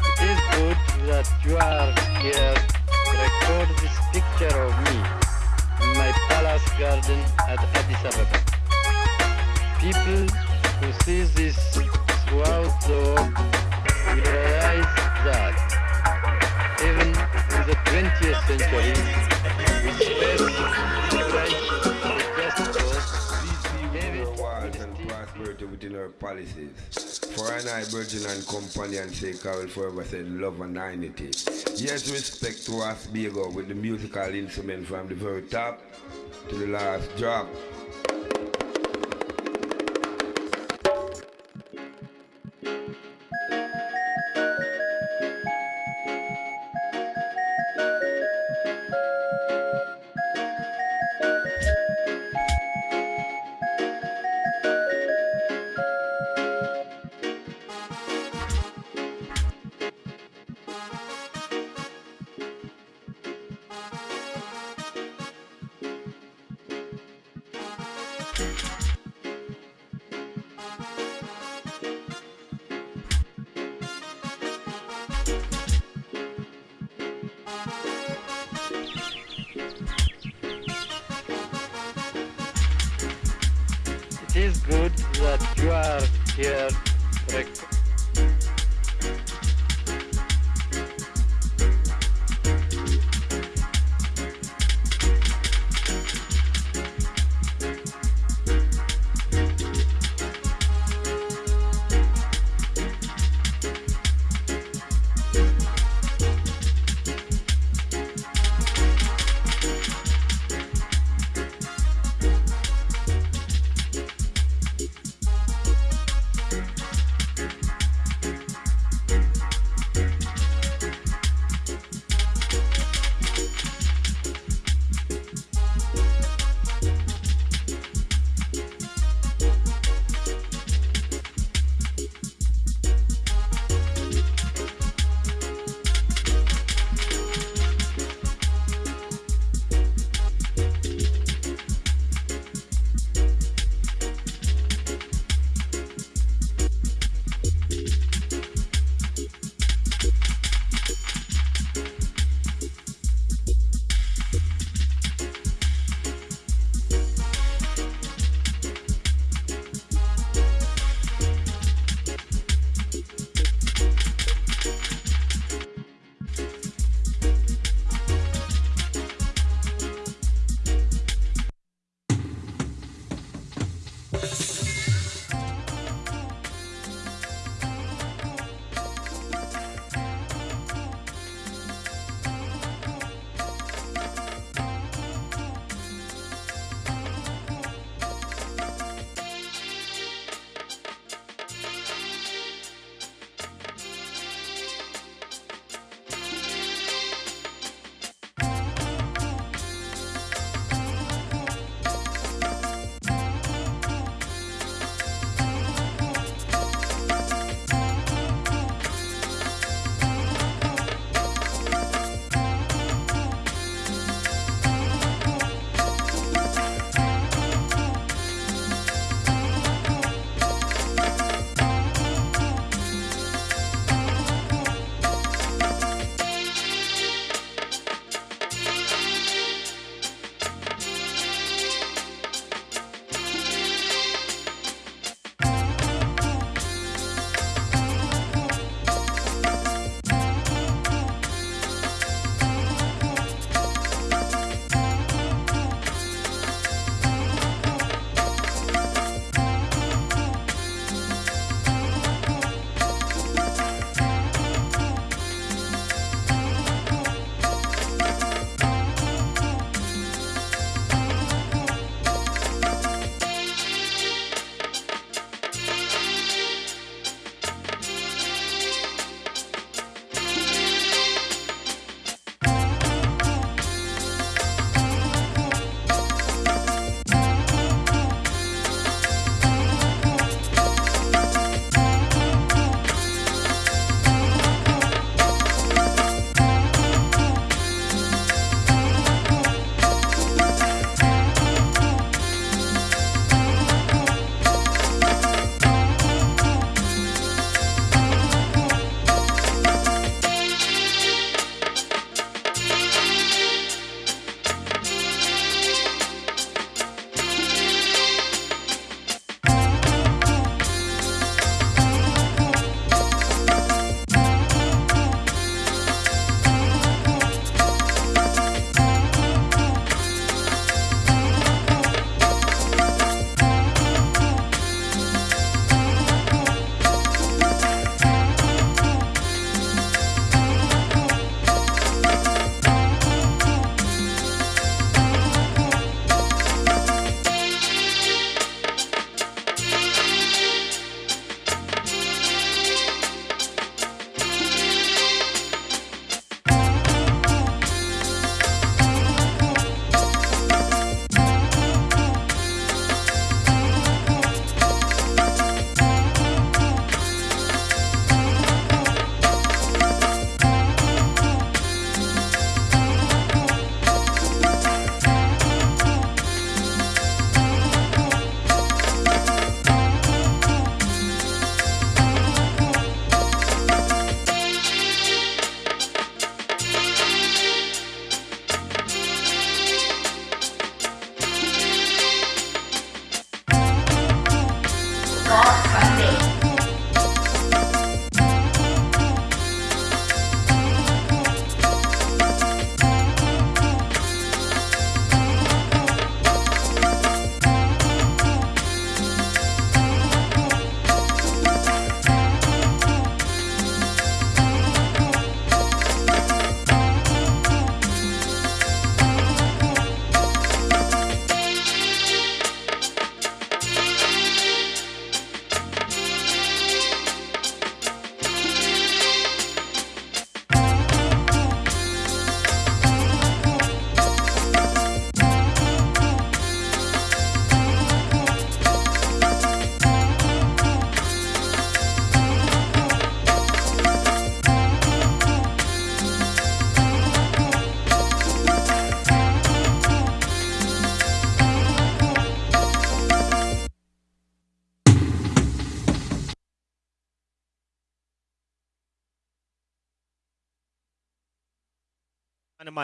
It is good that you are here to record this picture of me in my palace garden at Addis Ababa. People who see this within our policies. For an I, virgin and companion sake, I will forever say love and unity. Yes, respect to us, Bigo, with the musical instrument from the very top to the last drop.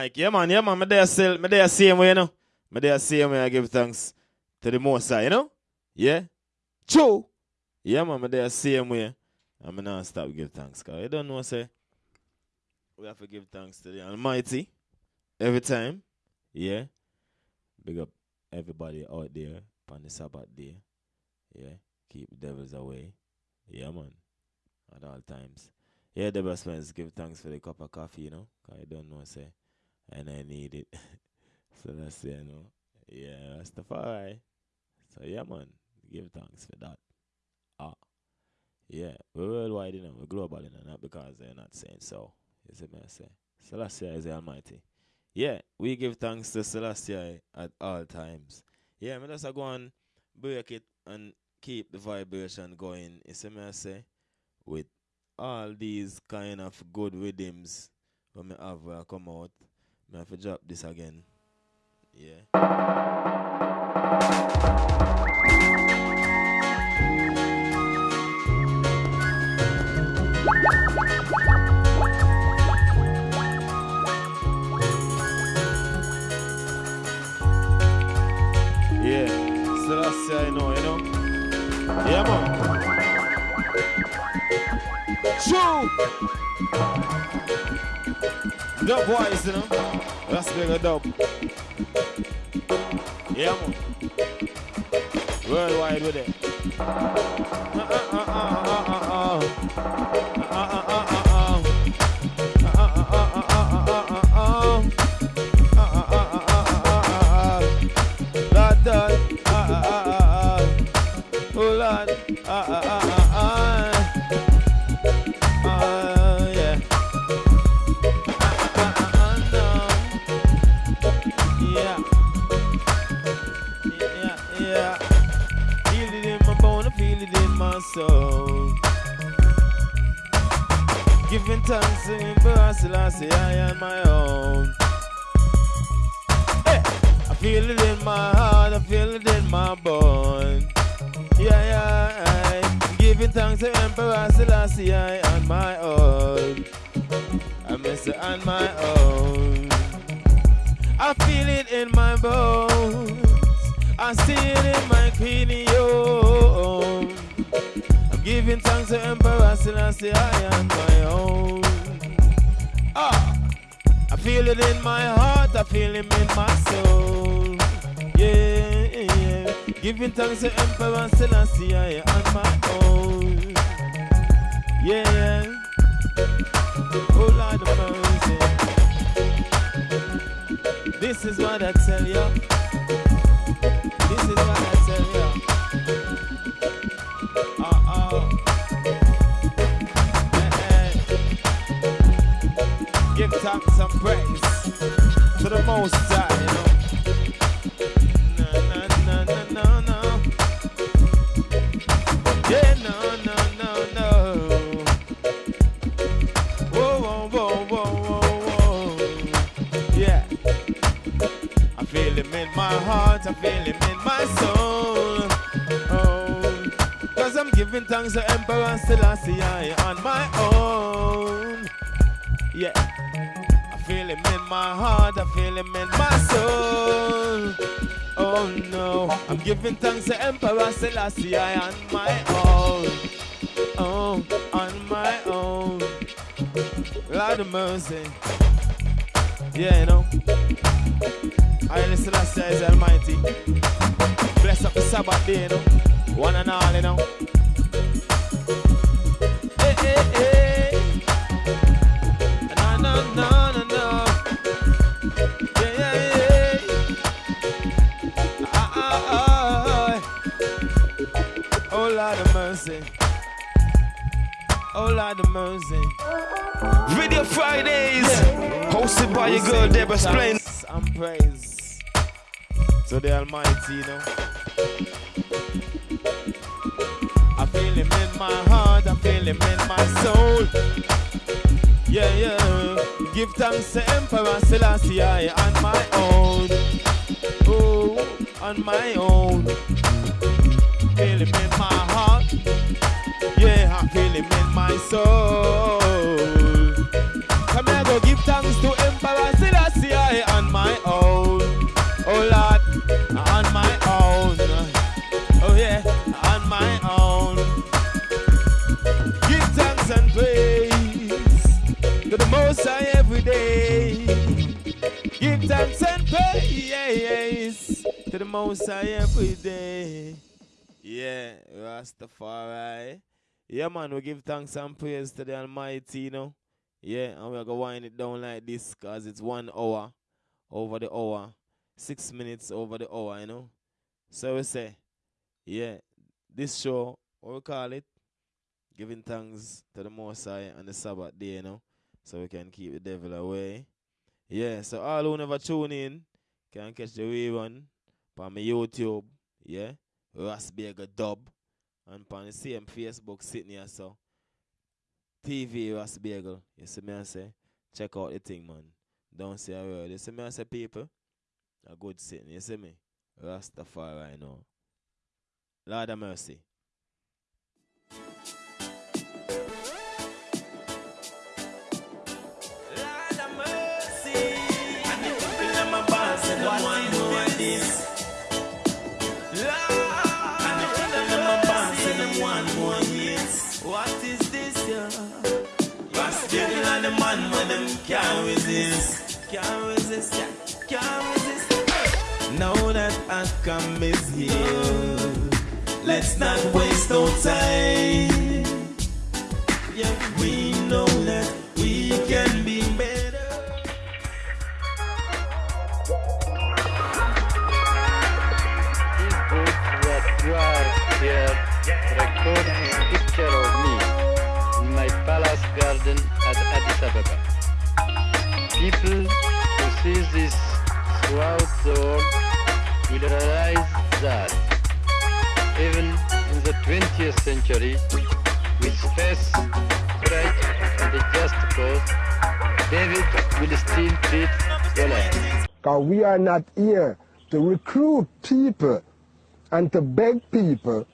Mic. Yeah, man. Yeah, man. Me there still. Me there same way, you know. Me there same way. I give thanks to the Most High, you know. Yeah. True. Yeah, man. Me there same way. I'm not stop give thanks, cause you don't know, say. We have to give thanks to the Almighty every time. Yeah. Big up everybody out there on the Sabbath day. Yeah. Keep devils away. Yeah, man. At all times. Yeah, the best friends give thanks for the cup of coffee, you know. Cause I don't know, say. And I need it. so that's it, you know. Yeah, that's the fire. So yeah, man. Give thanks for that. Ah. Yeah, we're worldwide, you know, we're global, you know, not because they're not saying so. You see me say? Selassie I is the Almighty. Yeah, we give thanks to Selassie I at all times. Yeah, me just a go and break it and keep the vibration going. You see me say? With all these kind of good rhythms when me have I come out, me have to drop this again. Yeah. I know, you know. Yeah, man. True. Dub wise, you know. That's bigger dub. Yeah, man. Worldwide with it. Uh, uh, uh, uh, uh, uh, uh. Uh, uh, uh, To him for us, I on my own. Hey, I feel it in my heart, I feel it in my bone. Yeah, yeah, giving thanks to Emperor Selassie I on my own. I miss it on my own. I feel it in my bones. I see it in my cranium. Giving thanks to Emperor Selassie I am my own. Ah, I feel it in my heart, I feel him in my soul. Yeah, yeah. Giving thanks to Emperor Selassie I am my own. Yeah. Oh Lord of mercy. This is what I tell you. This is what I And praise to the Most High, you know. No, no, no, no, no. Yeah, no, no, no, no. Whoa, whoa, whoa, whoa, whoa. Yeah. I feel him in my heart, I feel him in my soul. Oh, cause I'm giving thanks to Emperor Selassie on my own. Yeah. My heart, I feel him in my soul. Oh no, I'm giving thanks to Emperor Selassie I on my own. Oh, on my own. Lord of mercy. Yeah, you know. I listen to is Almighty. Bless up the Sabbath day, you know. One and all, you know. Hey, hey, hey. Oh, Lord of mercy. Video Fridays, hosted by your girl Deborah Splain. And praise to the Almighty, you know. I feel Him in my heart, I feel Him in my soul. Yeah, yeah. Give thanks to Emperor Selassie I on my own. Oh, on my own. Feel Him in my heart element my soul. come here I go give thanks to Emperor Selassie on my own. Oh Lord, on my own. Oh yeah, on my own. Give thanks and praise to the Most High every day. Give thanks and praise to the Most High every day. Yeah, Rastafari. Yeah, man, we give thanks and praise to the Almighty, you know. Yeah, and we're going to wind it down like this because it's one hour over the hour, six minutes over the hour, you know. So we say, yeah, this show, what we call it, giving thanks to the Most High on the Sabbath day, you know, so we can keep the devil away. Yeah, so all who never tune in can catch the rerun on my YouTube, yeah, Rasberger Dub, and on the same Facebook sitting here, so TV Rasberger, you see me I say, check out the thing, man. Don't say a word. You see me I say, people, a good sitting, you see me? Rastafari right now. Lord of mercy. Lord of mercy. And the people in my boss and the one who this. Can't resist. Can't resist. Now that outcome is here, let's not waste no time. Yeah, we know that we can be better. here recording picture of me in my palace garden at Addis Ababa. People who see this throughout the world will realize that even in the 20th century, with faith, courage, and a just cause, David will still beat Goliath. Because we are not here to recruit people and to beg people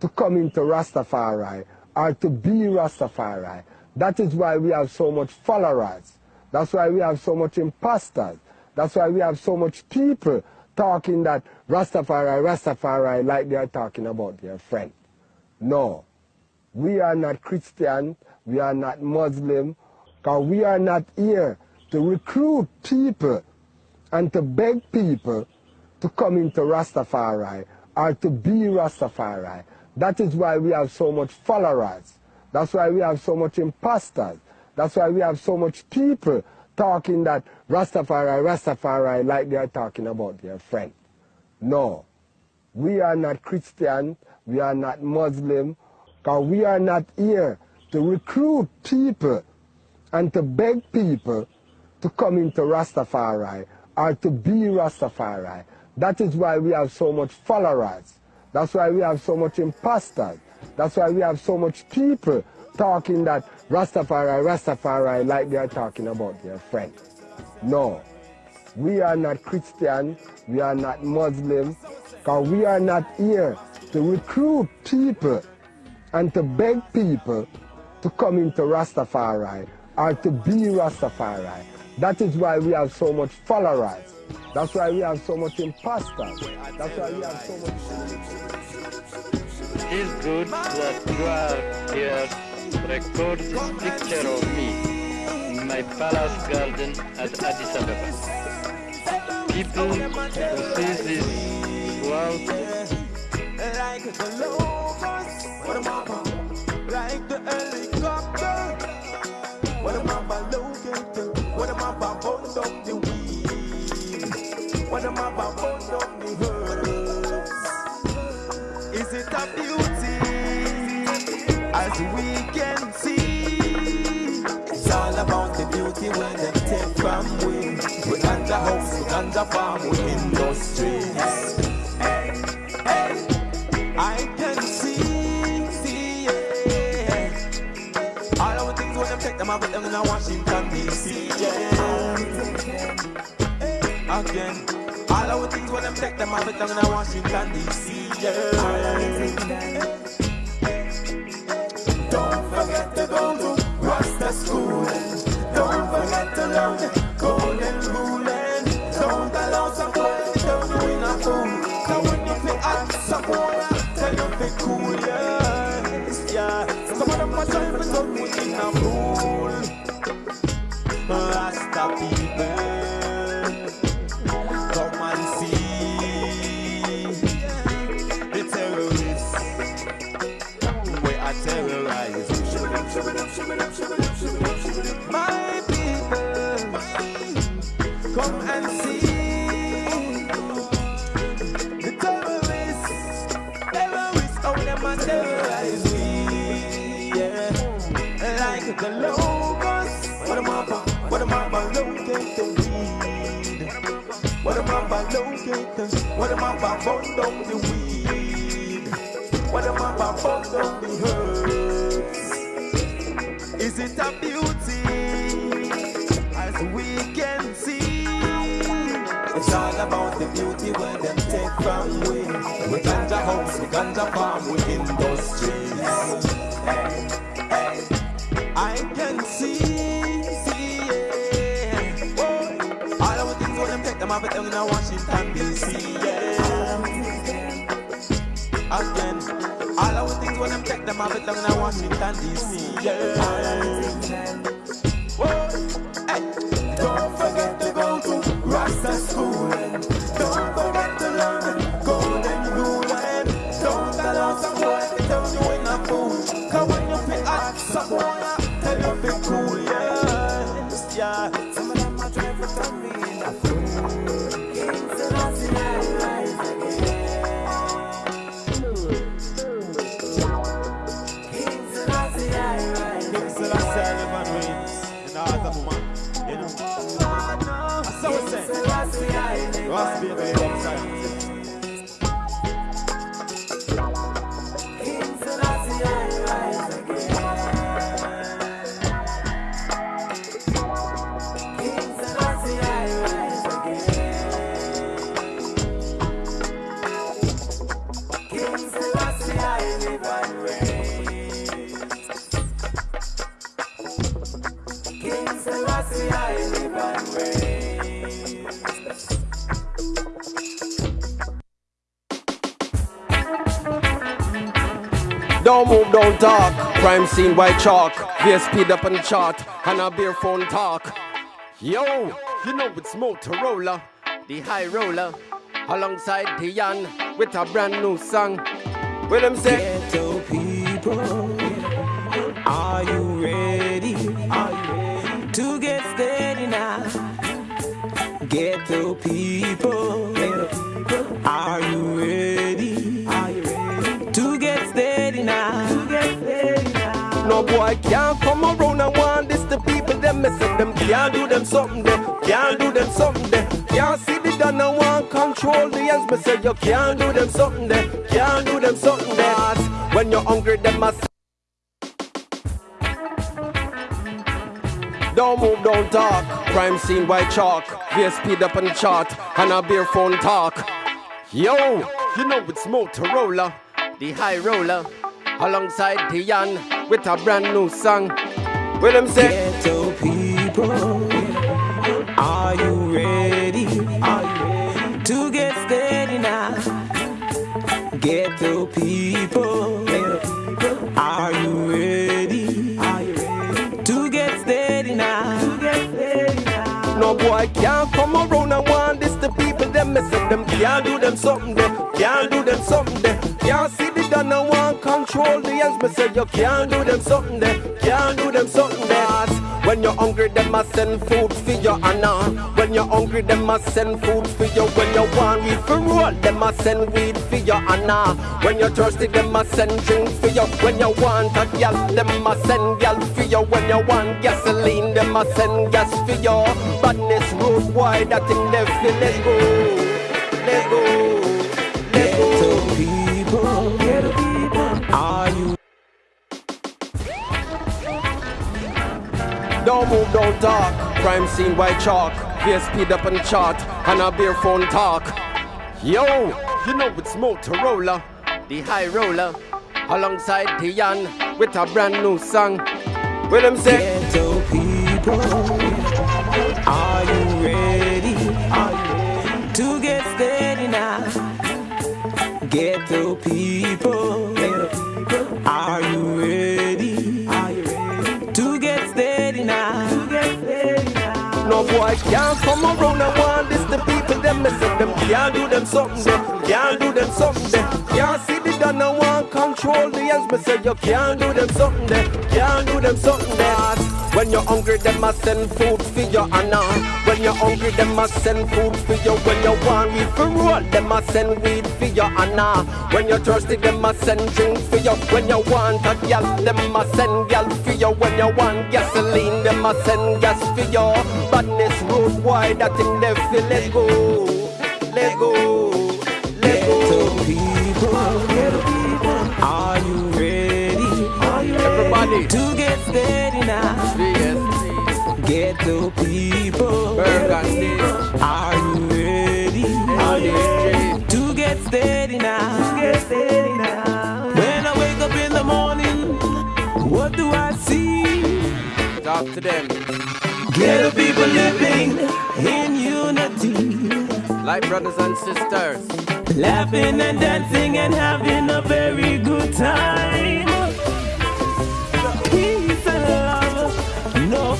to come into Rastafari or to be Rastafari. That is why we have so much followers. That's why we have so much imposters. That's why we have so much people talking that Rastafari, Rastafari, like they are talking about their friend. No. We are not Christian. We are not Muslim. Because we are not here to recruit people and to beg people to come into Rastafari or to be Rastafari. That is why we have so much followers. That's why we have so much imposters. That's why we have so much people talking that Rastafari, Rastafari, like they are talking about their friend. No. We are not Christian. We are not Muslim. Because we are not here to recruit people and to beg people to come into Rastafari or to be Rastafari. That is why we have so much followers. That's why we have so much imposters. That's why we have so much people talking that Rastafari, Rastafari, like they are talking about their friend. No. We are not Christian. We are not Muslim. Because we are not here to recruit people and to beg people to come into Rastafari or to be Rastafari. That is why we have so much followers. That's why we have so much imposters. That's why we have so much. It is good that you are record this picture of me in my palace garden at Addis Ababa. People who see this throughout Like the lovers, what am I herbs? Is it a beauty as we can see? It's all about the beauty when they take from we. We got the house, we got the farm, we industries. Hey, hey. I can see, see, yeah. All our things when them take them, I put them in Washington D.C. Yeah. Again, all our things when them take them, I put them in Washington D.C. Yeah. Forget to go to Rasta school. Don't forget to learn the golden rule. Don't allow some boy to turn you in a fool. Now when you play at some boy, tell you be cool, yes, yeah. Some of them are trying to me in a fool. Rasta people, locate the, what them up, burn down the weed. What them up, burn down the herbs. Is it a beauty as we can see? It's all about the beauty where them take from them off it down in Washington DC, yeah. Say. Ross baby, upside. King Scene white chalk. Gear speed up on the chart. And a beer phone talk. Yo, you know it's Motorola, the high roller. Alongside Dion with a brand new song. With them say, Ghetto people, are you boy can't come around and want this the people them me say them can't do them something there, can't do them something there. Can't see the done and want control the ends me say you can't do them something there, can't do them something there. When you're hungry them must Don't move, don't talk. Crime scene white chalk. Gear speed up the chart. And a beer phone talk. Yo, you know it's Motorola, the high roller. Alongside Dion with a brand new song. With them say, Ghetto people, are you ready? Are you ready to get steady now? Ghetto people, are you ready? Are you ready to get steady now? To get steady now. No boy can't come around and want this the people them me say them can't do them something there, can't do them something there. Can't see the done and want control the ends me say you can't do them something there, can't do them something there. When you're hungry, them must send food for you, Anna. Uh, when you're hungry, them must send food for you. When you want weed for roll, them must send weed for you, Anna. Uh, when you're thirsty, them must send drink for you. When you want a gal, them must send gal for you. When you want gasoline, them must send gas for you. Badness road wide, that thing they. Let's go, let's go, Don't move, don't talk. Crime scene white chalk. Gear speed up the chart. And a beer phone talk. Yo, you know it's Motorola, the high roller. Alongside Dion with a brand new song. With them say, Ghetto people, are you ready? Are you ready to get steady now? Ghetto people, are you ready? Boy can't come around and want this the people them me say them can't do them something there, can't do them something there. Can't see the done and want control the Aliens, me say you can't do them something there. Can't do them something there. When you're hungry, them must send food for you, Anna. When you're hungry, them must send food for you. When you want weed for roll, them must send weed for you, Anna. When you're thirsty, them must send drink for you. When you want a gal, them must send gal for you. When you want gasoline, them must send gas for you. Badness road wide, that thing they feel. Let go, let go, let go. people, are you ready? Are you Everybody to get steady now? Ghetto people, Burgundy, are you ready? Are you ready to get steady now? Get steady now. When I wake up in the morning, what do I see? Talk to them. Ghetto people living in unity, like brothers and sisters, laughing and dancing and having a very good time.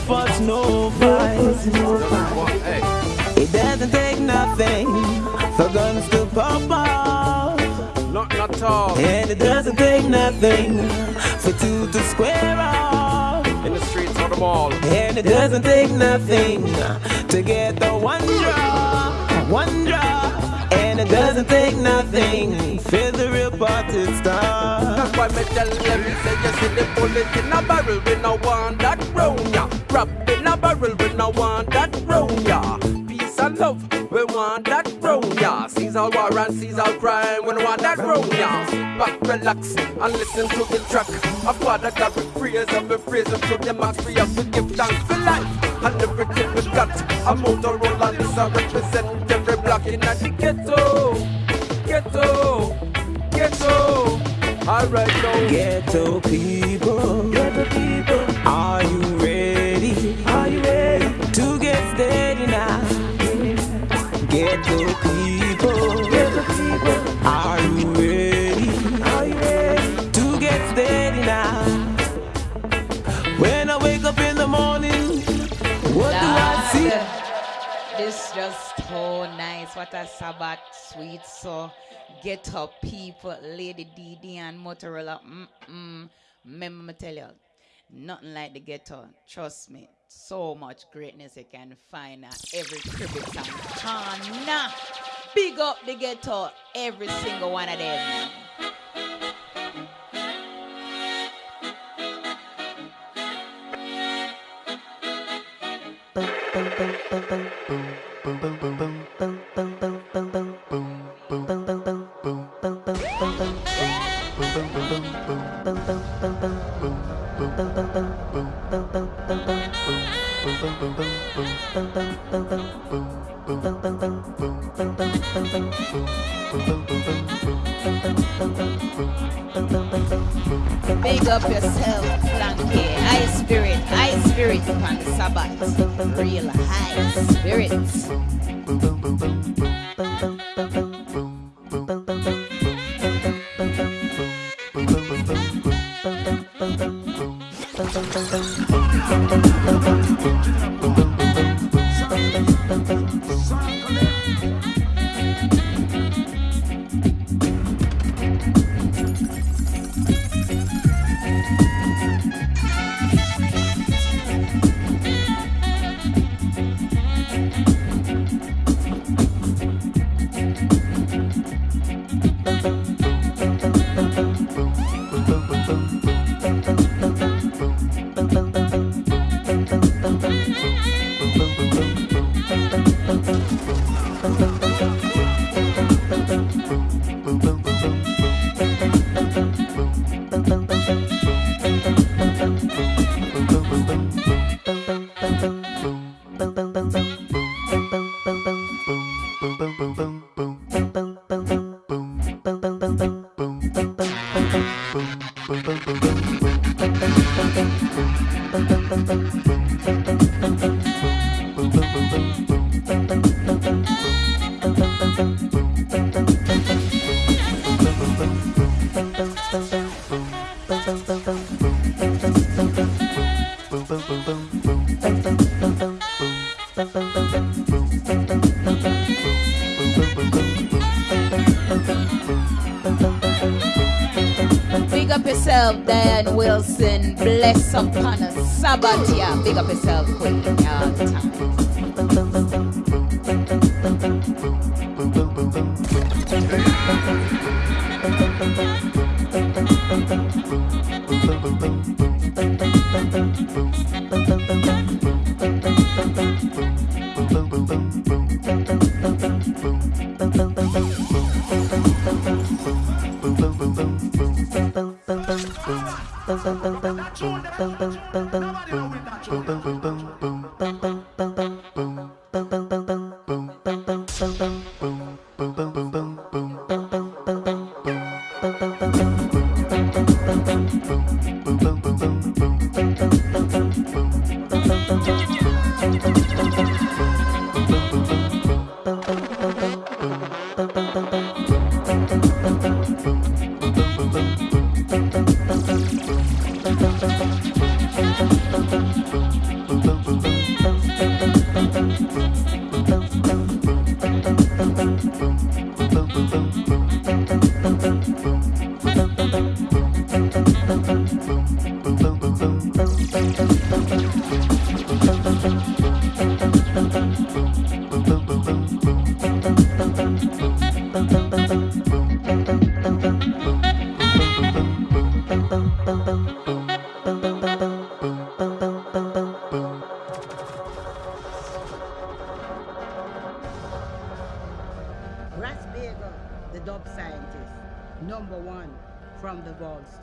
Fuss, no fight. It doesn't take nothing for guns to pop off. Not at all. And it doesn't take nothing for two to square off. In the streets or the mall. And it doesn't take nothing to get the one draw, one draw. And it doesn't take nothing for the real party start. That's why me tell them, say you see the bullet in a barrel, we no want that round ya. Rap in a barrel, we no want that round ya. Peace and love, we want that round ya. Caesar war and sees Caesar crime, we no want that ya. Sit back, relax, and listen to the track. A father God we praise and we praise him to the max. We have to give thanks for life and everything we got. A Motorola, this I represent every block in the ghetto, ghetto, ghetto. Alright now. Ghetto people, ghetto people, Ghetto people, people, are you ready? Are you ready to get steady now? When I wake up in the morning, what do I see? This just so nice. What a Sabbath sweet so get up people, Lady DD and Motorola. Mm-mm. Remember me tell you, nothing like the ghetto. Trust me. So much greatness you can find at every cribbage and corner. Big up the ghetto, every single one of them. boom, boom, boom, boom, boom. Big up yourself, Flanky. High spirit, high spirit upon the Sabbath. Real high spirits. big up yourself.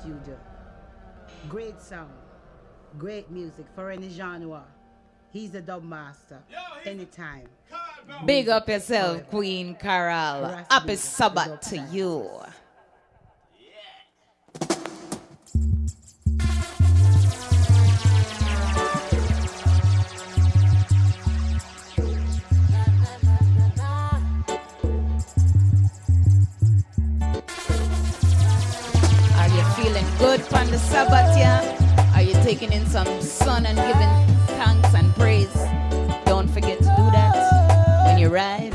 you do. Great sound, great music for any genre. He's a dub master. Yo, anytime. Big up yourself, Queen Carol. Happy Sabbath to you. good from the Sabbath, yeah? Are you taking in some sun and giving thanks and praise? Don't forget to do that when you ride.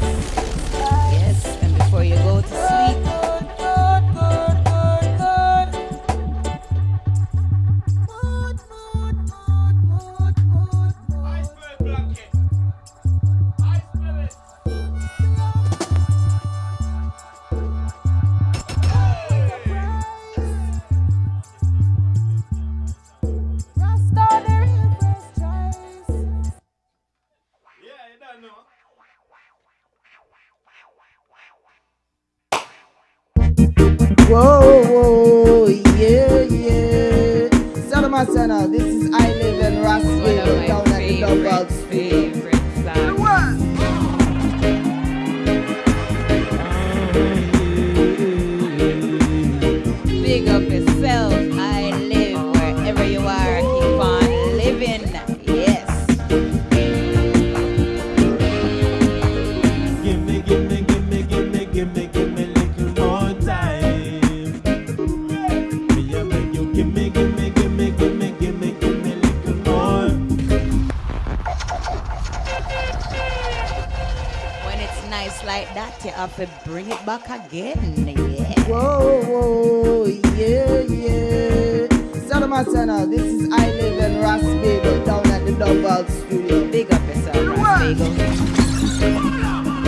bring it back again. Yeah. Whoa, whoa, yeah, yeah. Salama Sana, uh, this is I Live in Rasbego down at the Dub Studio. Big up yourself, Rasbego.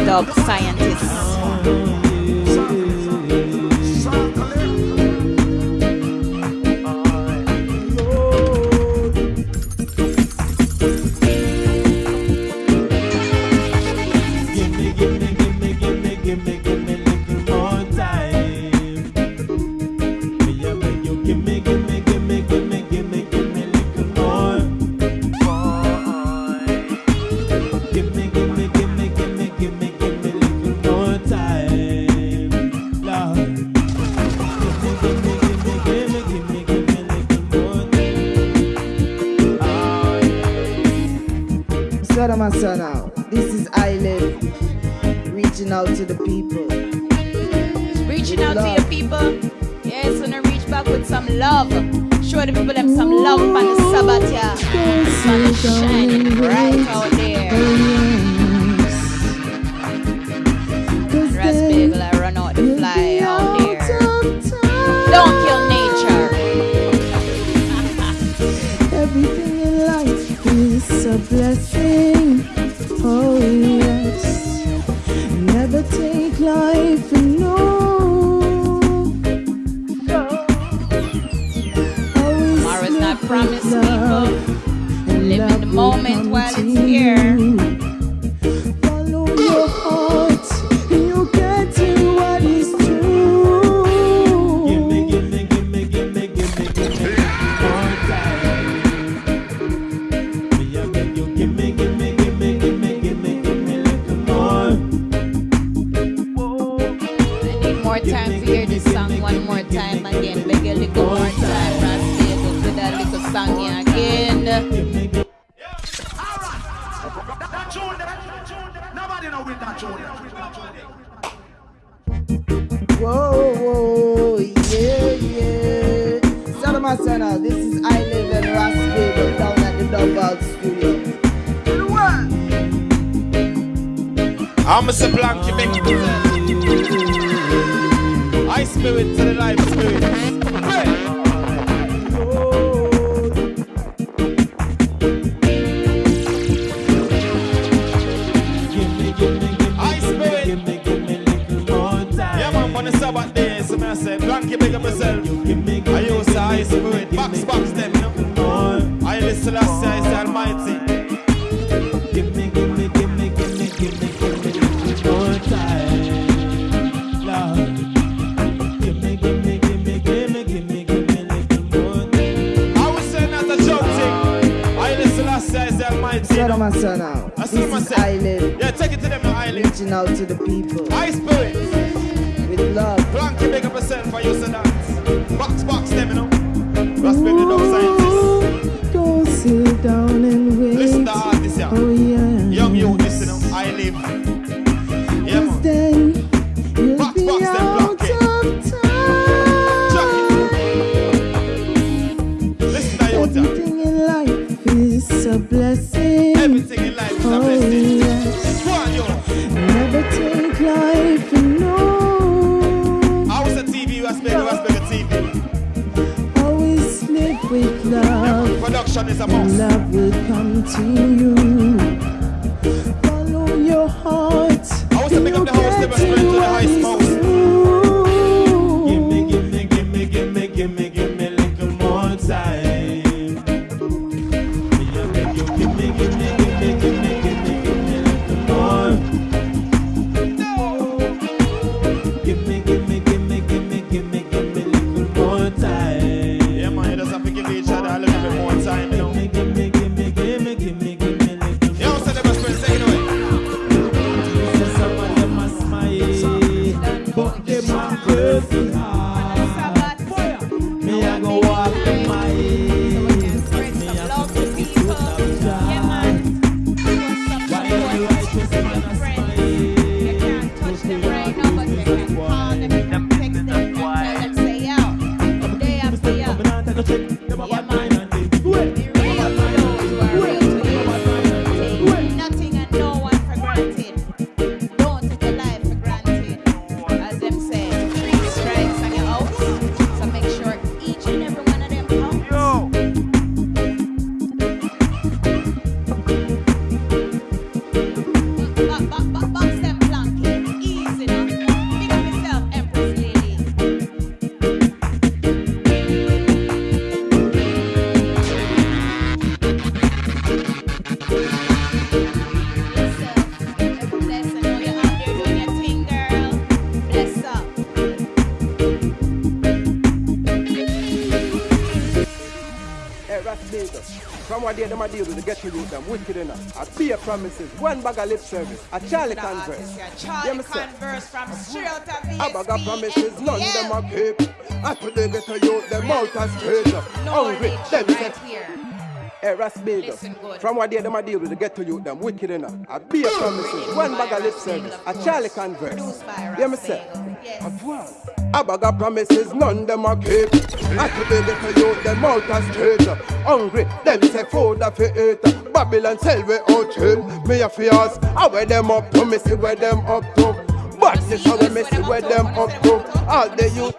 Dog Scientist. From what they them a deal with the ghetto youth, them wicked enough. I be a promises, one bag of lip service, a Charlie the Converse. Yeah, Charlie Converse from uh-huh. straight out of VSP. A bag of promises, none them a keep. I put the ghetto youth, them out as straight. Hungry, right here. A Ras From what they them a deal with get to you them wicked enough. I be a promises, one bag of lip service, a Charlie Converse. Yeah, me say, a bag of promises, none them a keep. I to the for you them out as traitor. Hungry, them say food a fit. eat. Babylon sell we out him. Me a fears. I wear them up to, me see where them up to. Badness how we mess it where them up to. All the youth.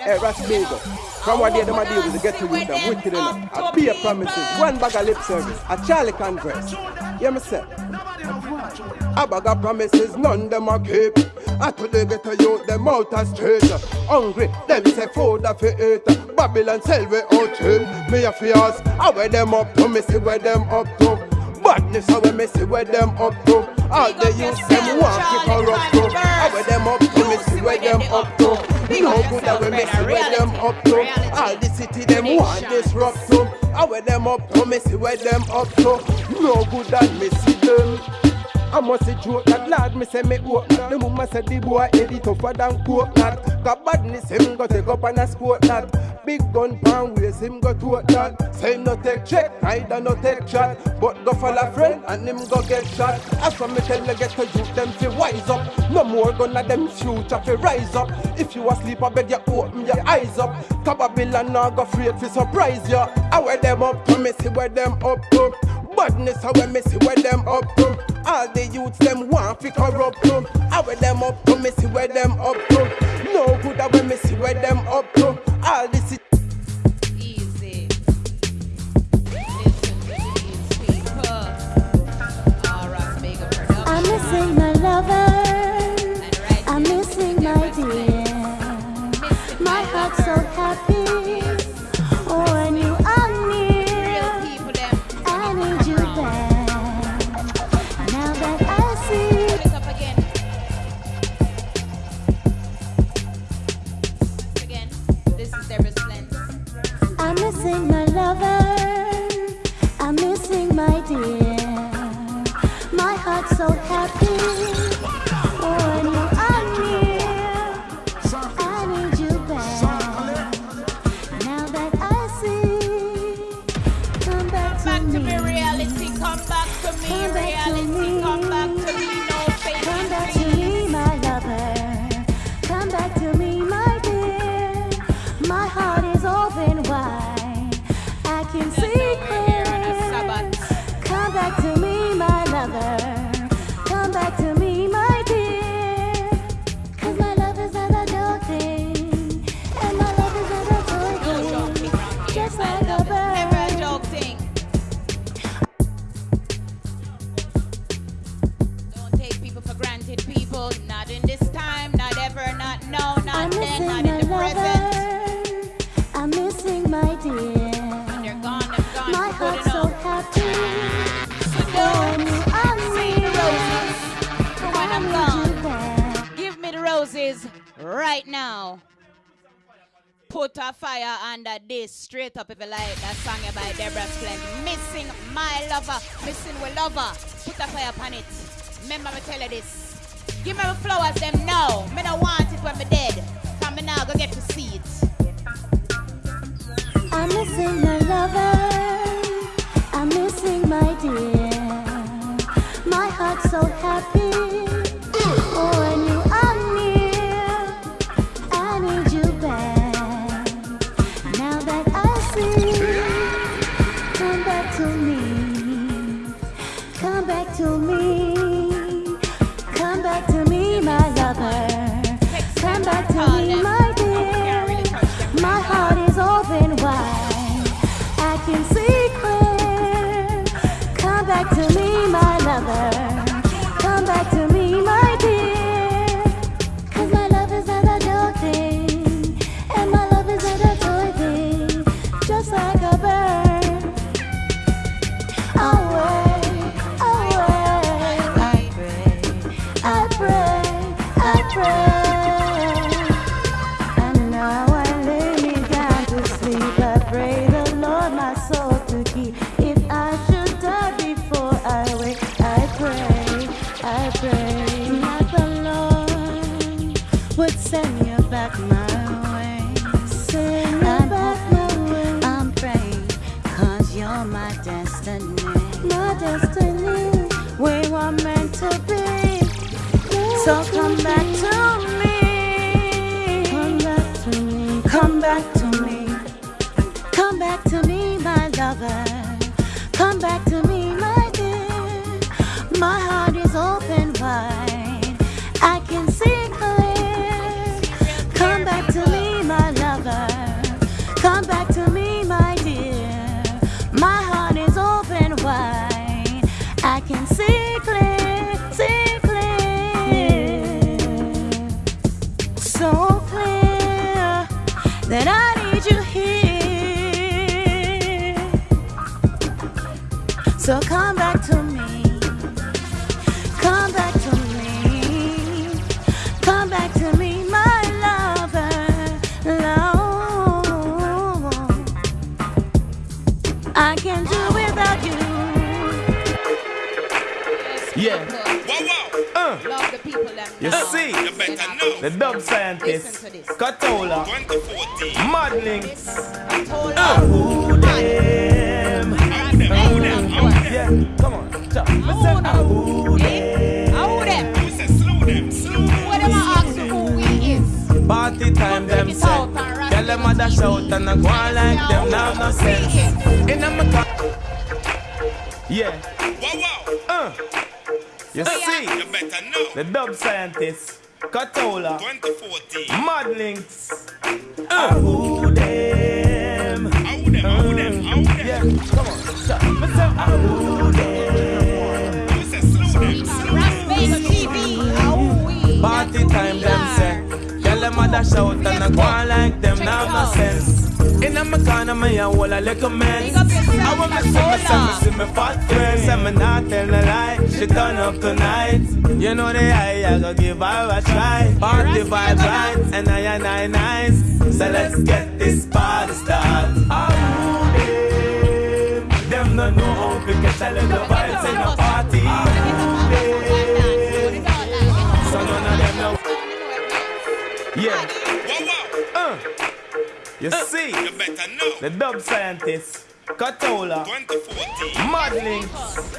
Hey, Rasbagel. From what day them a deal with the get to youth them wicked enough. A beer promises, one bag of lip service, a Charlie Congress Hear me say? A bag of promises, none them a keep. I to the get youth, them out a straight. Hungry, them say food a fi eat. Babylon sell we out cheap. Me a fi ask, how where them up to? Me see where them up to. Badness how we me see where them up to. All the youths them want to corrupt to. How where them up to? Me see where them up to. No good that we me see where them up to. All the city them want disrupt to. How where them up to? Me see where them up to. No good that me see them. I must say joke that lad me say me open that The mama said the boy head it tougher than coconut. Got badness him go take up and a sport that. Big gun pan waist him go to that. Say him no take check, neither no take shot. But go follow friend and him go get shot. As for me tell you get to youth them fi wise up. No more gonna them future fi rise up. If you asleep I bed you open your eyes up. Cause Babylon now go afraid fi surprise you I wear them up to me see where them up to Badness how we me see where them up to All the youths them want fi corrupt to I wear them up to me see where them up to No good that we me see where them up to All the city I'm missing my lover. I'm missing my dear. My heart's so happy lover. I'm missing my dear. My heart's so happy Deborah Splend. Missing my lover, missing we lover. Put a fire upon it. Remember me tell you this. Give me the flowers them now. Me don't want it when me dead. Come me now go get to see it. I'm missing my lover. I'm missing my dear. My heart's so happy who them? Who them? Who say slew them? Slew them. What am I ask who we is? Party time them say, tell them a dash out and I go on like them now no sense. In a my Yeah. Uh. You see, you better know. the dub scientist, Katola, 2014, Madlinks, uh. who them? Who them? Who them? Who them? Yeah, come on, stop. Me say, ah, who them? Party time them say Tell them a dash out and I go like them now no sense in a corner, me a whole a little mess. I want me see me, see me, see me fat friends, and me not tell no lie. She turn up tonight. You know the eye, I go give her a try. Party vibe right, and I and I nice. So let's get this party started. Ah, oh, them, them no know how to get a little You see, you better know. the dub scientist, Katola, 2014, Madlinks,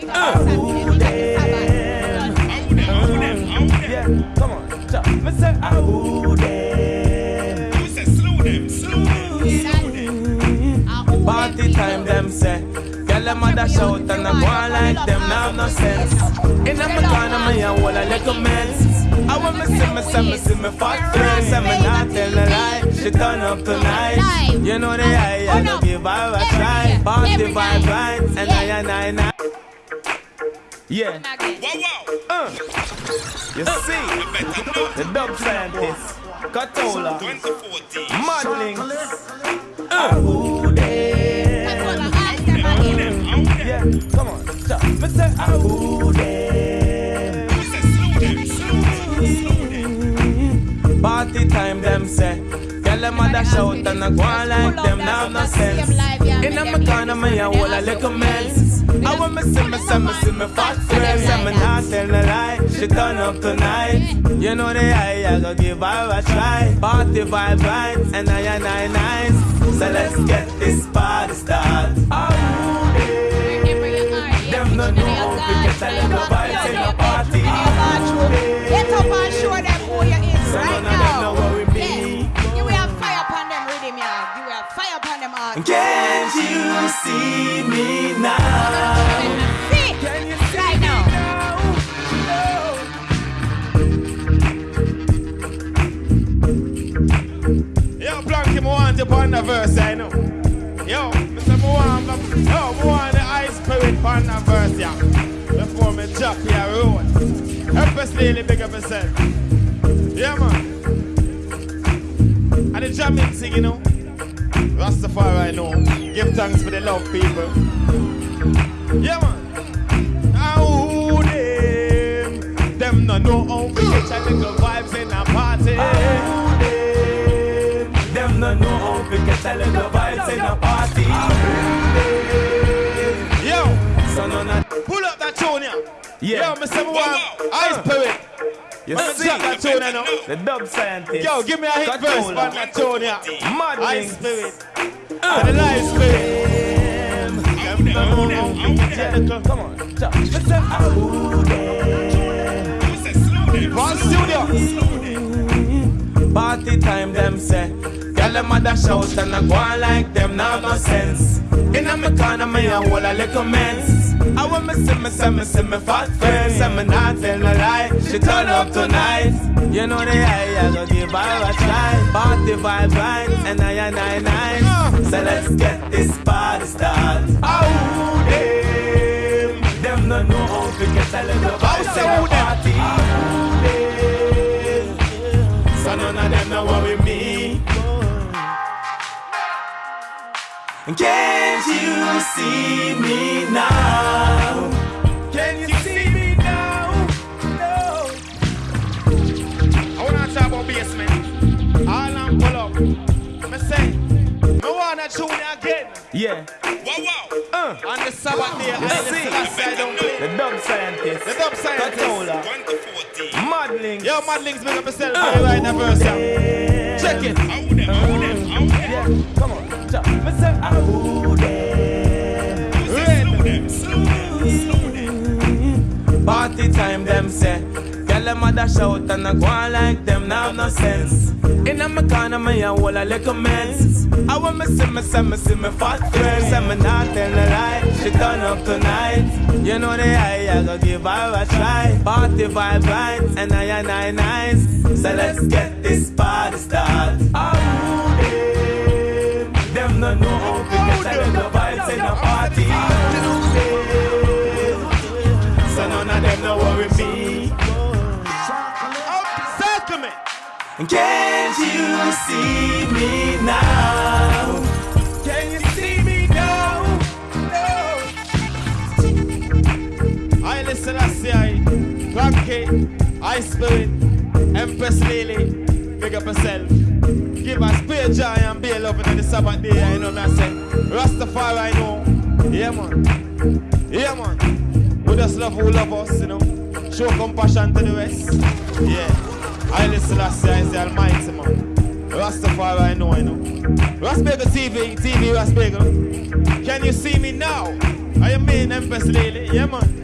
them? Who them? Who them? Who them? Yeah, come on, chop. Me say, them? Who say slew them? Slew them. Party time, them say. Girl, them a dash out and I go on like them now no sense. In a me corner, me a whole a little mess. I want me see me, see me, see me fat friends, and me not tell a lie. She turn up tonight. You know the eye, I go give her a try. Party vibe right, and I and I and I. Yeah. Uh. You see, the dub scientist, Katola, Madlinks, uh. Yeah, come on, stop. Me say, ah, who them? Party time, them say. Girl, them a dash out and I go on like them now no sense. In a corner, me a a little mess. I want me see me, see me, see me fat friends, me not tell no lie. She turn up tonight. You know the eye, I go give her a try. Party vibe right, and I and I nice. So let's get this party started. Oh, them no know how to get a little vibes in the party. Get up and show them who you is So right none of them now. know what we be. You will have fire upon them rhythm, yeah. You will have fire upon them heart. Can't you see me now? See? Yo, Blanky, me want you on the verse, I know. Yo, Mr. Moan, yo, want the ice spirit on the verse, yeah. Before me drop here road. Help us daily big up yourself. Yeah, man. And the jamming thing, you know. Rastafari, I know. Give thanks for the love, people. Yeah, man. Who them? Them no know how we get a little vibes in a party. Them no know how we get a little vibes in a party. Yeah. Yo, Mr. One, Ice Poet. You me see drop that tune, you know. The dub scientist. Yo, give me a hit verse on that tune, yeah. Mad Ice. Spirit. Uh. And the live spirit. Come on, chop. Mr. One studio. Party time, them say. Girl, them a dash out and I go on like them, now no sense. In a me corner, me a whole a little mess. I want me see me, see me, see me fat friends, and me not tell no lie. She turn up tonight. You know the eye, I go give her a try. Party vibe right, and I and I nice. So let's get this party started. Oh, them, them no know how to get a little vibes in the party. Oh, them, so none of them know what we mean. Can't you see me now? Can you see me now? No. I wanna talk about basement. All I'm pull up. Me say, me wanna tune again. Yeah. Wow wow. Uh. On the Sabbath day, I see. The dub scientist. The dub scientist. Controller. Madlinks. Yo, Madlinks, make up yourself. Uh. Right verse. Check it. How them? How them? How them? Yeah. Come on. Cha. Me say, "Ow, them." Party time, them say. Girl, them a dash out and I go on like them, now no sense. In a corner, me a whole a little mess. I want me see me, see me, see me fat friend. Say me not tell a lie, she turn up tonight. You know the eye, I go give her a try. Party vibe right, and I and I nice. So let's get this party started. Oh, them, them no know to vibes in party. So none of them no worry me. Can't you see me now? Can you see me now? I listen, I say, I Clanky, I Spirit, Empress Lily, big up yourself. Give us pure joy and be loving on the Sabbath day, you know what I say. Rastafari, I know. Yeah, man. Yeah, man. We just love who love us, you know. Show compassion to the rest. Yeah. I listen, I say, I say, Almighty, man. Rastafari, I know, I know. Rasbagel TV, TV Rasbagel. Can you see me now? I am me, Empress Lily. Yeah, man.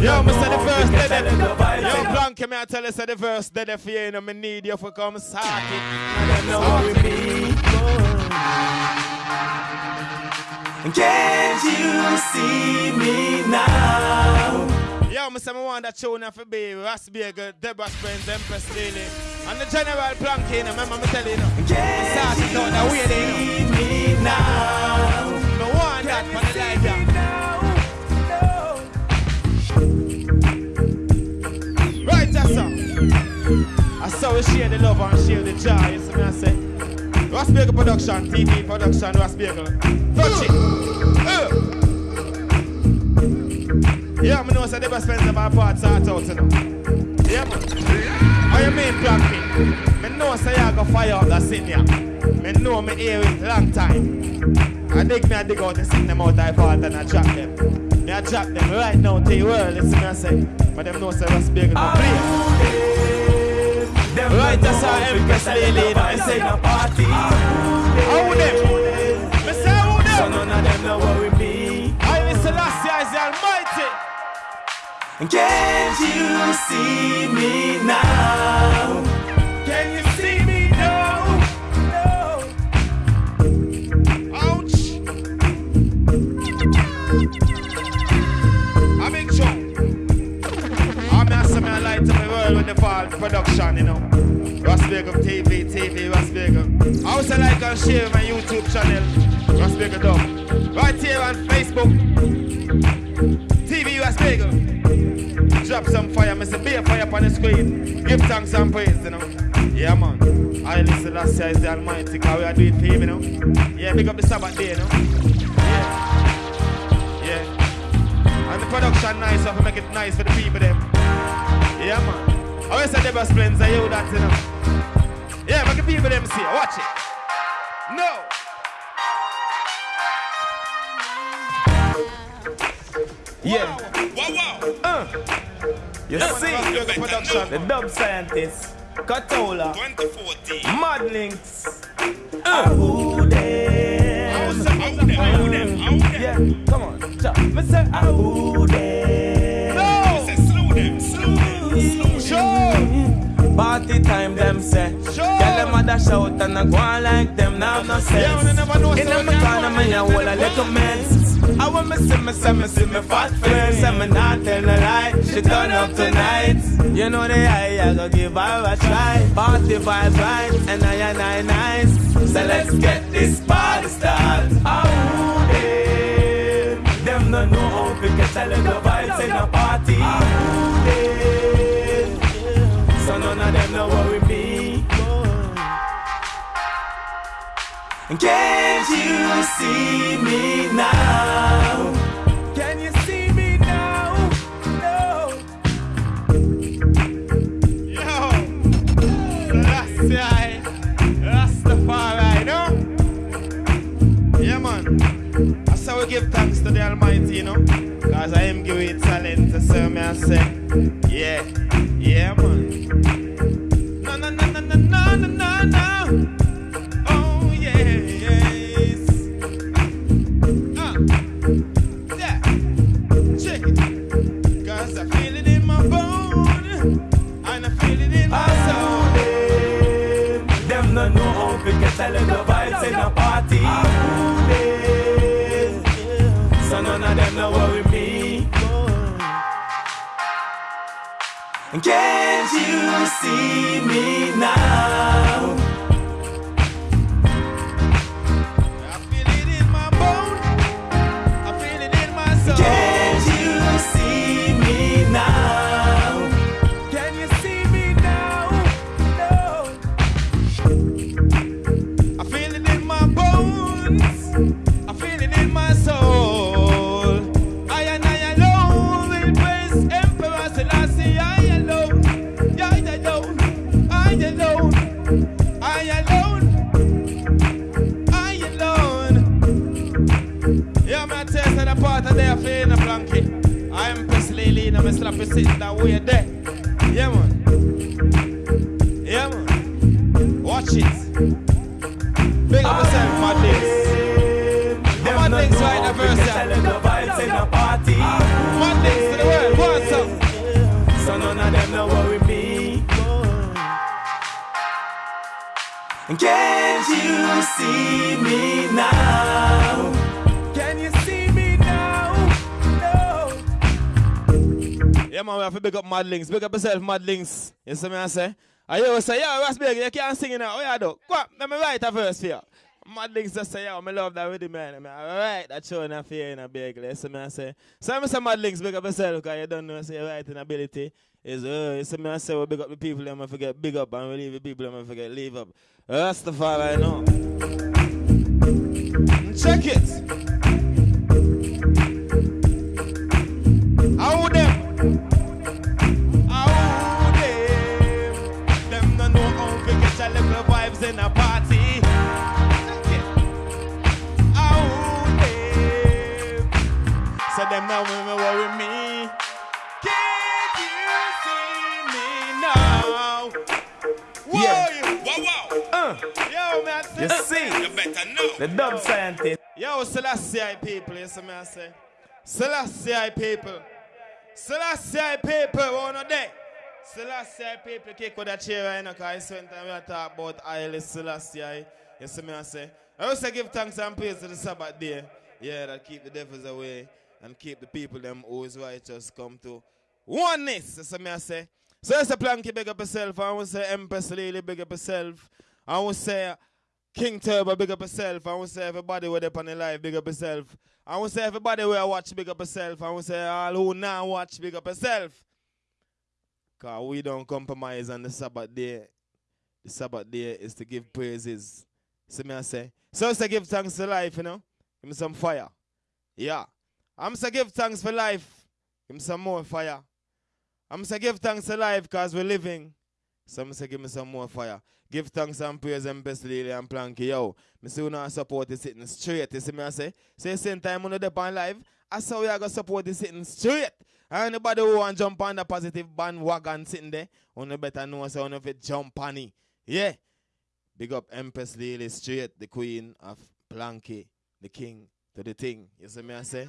Yo, Mr. The first dead. Yo, Blanky, may I tell you, say the first dead for you, know, me need you for come start it. Can't you see me now? Yo, Mr. I want that tune for be Rasbagel, Deborah Springs, Empress Lily. And the General Blanky, you know, remember me tell you, know. Can't Start it out that way, there, you know. me now? Me want that for the life, yeah. That's all. I saw we share the love and share the joy. You see me I say? Rasbagel production, TV production, Rasbagel. Touch it. Uh. Yeah, me know say the best friends of our part start out, you know. Yeah, man. How you mean, Black Me know say you go fire up that city. yeah. Me know me hear it long time. I dig me, I dig out and sing them out I fault and I drop them. Me I drop them right now to the world, listen me I say. But them know say Rasbagel no play. Right, that's how Empress Lily, you know, I say. party. How them? Me say how them? So none of them no worry me. I last year is the Almighty. Can't you see me now? With the fall production, you know. Rasbagel TV, TV, Rasbagel. I also like and share my YouTube channel, Rasbagel Dub. Right here on Facebook, TV Rasbagel. Drop some fire, Mr. Be a fire up on the screen. Give thanks and praise, you know. Yeah, man. I listen last year is the Almighty, because we are doing for you know. Yeah, big up the Sabbath day, you know. Yeah. Yeah. And the production nice, so I can make it nice for the people them. Yeah man. I always say the best friends, I hear that you know. Yeah, make the people them see. Watch it. No. Yeah. Wow wow. Uh. You Yeah, see, production. the dub scientist, Katola, 2014. Madlinks, uh. Who them? Yeah, come on, cha. Me say, who them? Party time, them say. Sure. Girl, them a dash out and I go on like them, now no sense. Yeah, we never know In so my corner, me a whole a little mess. I want me see me, see me, see me fat friend. Say me not tell no lie, she turn up tonight. You know the eye, I go give her a try. Party vibe right, and I and I nice. So let's get this party started. Oh, them, them no know how to get a little vibes in a party. Of no worry me. Can't you see me now? Can you see me now? No. Yo, Selassie, Rastafari, no? Yeah, man. That's how we give thanks to the Almighty, you know? Because I am giving talent to serve me and say, yeah, yeah, man na na na. na Can't you see me now? I feel it in my bones. I feel it in my soul. Can't to big up yourself, Mad Links. You see me, I say? I hear say, yo, Big, you can't sing now. Oh, yeah, do. Go let me write a verse for you. Mad Links just say, yo, I love that rhythm, man. I write that tune and fear in a big. You see me, I say? So I'm say, Mad Links, big up yourself, because you don't know, say, your writing ability is, uh, you see me, I say, we big up the people, I'ma forget big up, and we leave the people, I'ma forget leave up. That's the far I know. Check it. How them? Vibes in a party. How them? So them now me worry me. Can't you see me now? Whoa, Yeah. wow, wow. Uh. Yo, man. You see? You better know. The dub scientist. Yo, Selassie people, you see me I say? Selassie people. Selassie people, one day. Selassie people kick with that chair right now, because spent time we talk about Haile Selassie. You see me I say? I also give thanks and praise to the Sabbath day. Yeah, that keep the devils away and keep the people them who is righteous come to oneness. You see me I say? So it's a planky big up yourself. I to say Empress Lily big up yourself. I to say King Turbo, big up yourself. I want to say everybody with up on the live, big up yourself. I want to say everybody where I watch, big up yourself. I want to say all who now watch, big up yourself. Because we don't compromise on the Sabbath day. The Sabbath day is to give praises. See me I say? So it's to give thanks to life, you know? Give me some fire. Yeah. I'm to give thanks for life. Give me some more fire. I'm to give thanks to life because we're living. Some say give me some more fire. Give thanks and praise and best Lily and Planky. Yo, me see you now support is sitting straight. You see me I say? Say same time the dep on live. I saw we are gonna support is sitting straight. Anybody who want to jump on the positive bandwagon sitting there, on better know so on if it jump on it. Yeah. Big up Empress Lily straight, the queen of Planky, the king to the thing. You see me I say?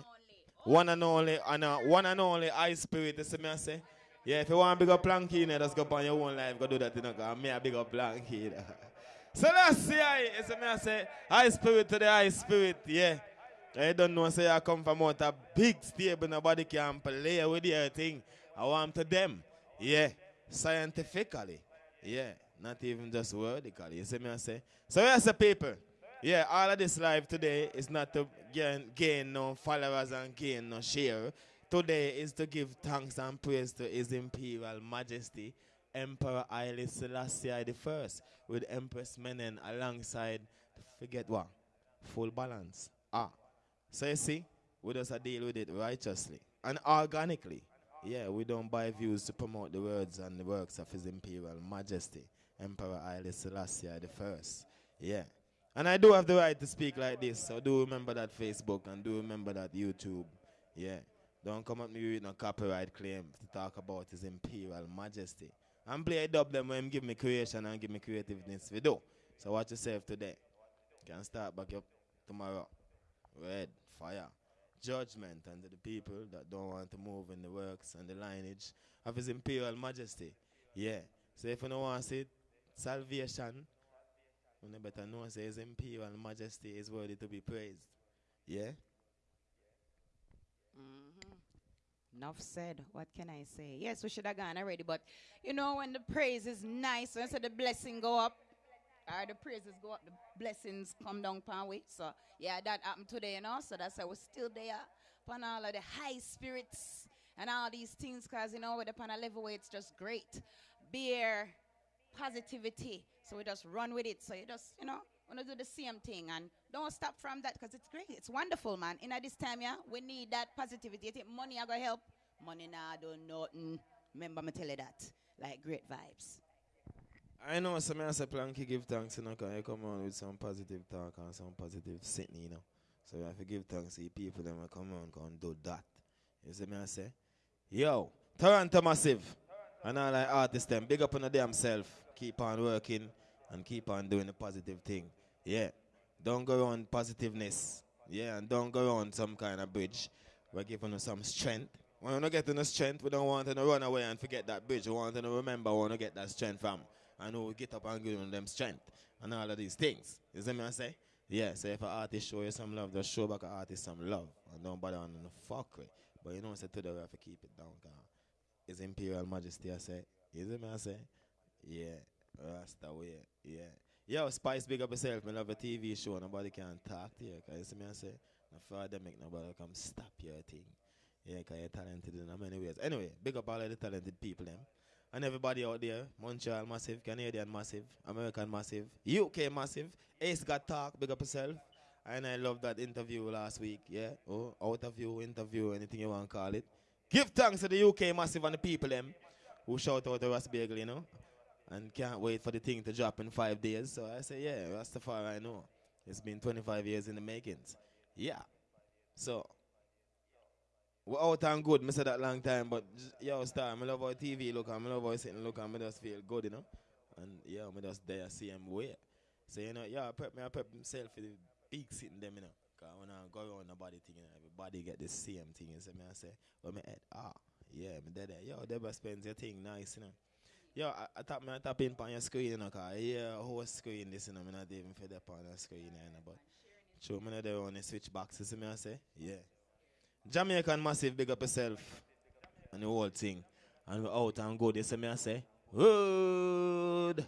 One and only, and uh, one and only high spirit, you see me I say? Yeah, if you want big up Planky, you know, just go on your own life, go do that, you know, because me a big up Planky. You know. So let's see, you see me I say, high spirit to the high spirit, yeah. I don't know, say I come from out a big stable, nobody can play with the thing. I want to them, yeah, scientifically, yeah, not even just wordically, you see me I say. So here's the people. Yeah, all of this live today is not to gain, gain no followers and gain no share. Today is to give thanks and praise to His Imperial Majesty, Emperor Haile Selassie I, with Empress Menen alongside forget what? Full balance. Ah. So you see, we just a deal with it righteously and organically. Yeah, we don't buy views to promote the words and the works of His Imperial Majesty, Emperor Haile Selassie the First. Yeah. And I do have the right to speak like this, so do remember that Facebook and do remember that YouTube. Yeah. Don't come at me with no copyright claim to talk about His Imperial Majesty. And play dub them when him give me creation and give me creativeness we do. So watch yourself today. Can start back up tomorrow. Red, fire, judgment under the people that don't want to move in the works and the lineage of His Imperial Majesty. Yeah. So if you don't want to see salvation, you better know say His Imperial Majesty is worthy to be praised. Yeah. Mm-hmm. Enough said. What can I say? Yes, we should have gone already, but you know when the praise is nice, when so the blessing go up, or the praises go up, the blessings come down upon we. So yeah, that happened today, you know. So that's why we're still there upon all of the high spirits and all these things, cause you know we're upon a level where it's just great. Beer, positivity. So we just run with it. So you just, you know, wanna do the same thing and don't stop from that because it's great. It's wonderful, man. In this time, yeah, we need that positivity. You think money are gonna help? Money nah don't nothing. Mm. Remember me tell you that. Like great vibes. I know some I say Planky give thanks, you know, because come on with some positive talk and some positive sitting, you know. So you have to give thanks to the people that come on and do that. You see me I say? Yo, Toronto Massive. And all like artists them, big up on the damn self. Keep on working and keep on doing the positive thing. Yeah. Don't go on positiveness. Yeah, and don't go on some kind of bridge. We're giving you some strength. When we're not getting no strength, we don't want to run away and forget that bridge. We want to remember where we get that strength from. I know we get up and give them strength and all of these things. You see me I say? Yeah, so if an artist show you some love, just show back an artist some love. And don't bother on the fuckery. But you know, what I say today we have to keep it down. Cause His Imperial Majesty, I say. You see me I say? Yeah, Rasta way. Yeah. Yo, Spice, big up yourself. Me love a TV show. Nobody can talk to you. Cause you see me I say? No further make nobody come stop your thing. Yeah, because you're talented in many ways. Anyway, big up all of the talented people, them. And everybody out there, Montreal massive, Canadian massive, American massive, UK massive, Ace got talk, big up yourself. And I love that interview last week, yeah. Oh, out of you interview, anything you want to call it. Give thanks to the UK massive and the people them who shout out to Rasbagel, you know. And can't wait for the thing to drop in five days. So I say, yeah, Rastafari, I know. It's been 25 years in the makings. Yeah. So, we're out and good. I said that long time, but yo, star, I love our TV look, and I love our sitting look, and I just feel good, you know. And yeah, I just there see him way. So you know, yeah, I prep me, I prep myself for the big sitting them, you know. Cause when I go around the body thing, you know, everybody get the same thing. You see me, I say, well, me head, ah, yeah, me dead there. Yo, Deborah spends your thing nice, you know. Yo, I, I tap me, I tap in on your screen, you know, cause yeah, whole screen this, you know, me not even fed up on the screen, you know, but. Show me there on the switch box, you me, I say, yeah. Jamaican massive, big up yourself. And the whole thing. And we out and good, you see me, I say, good.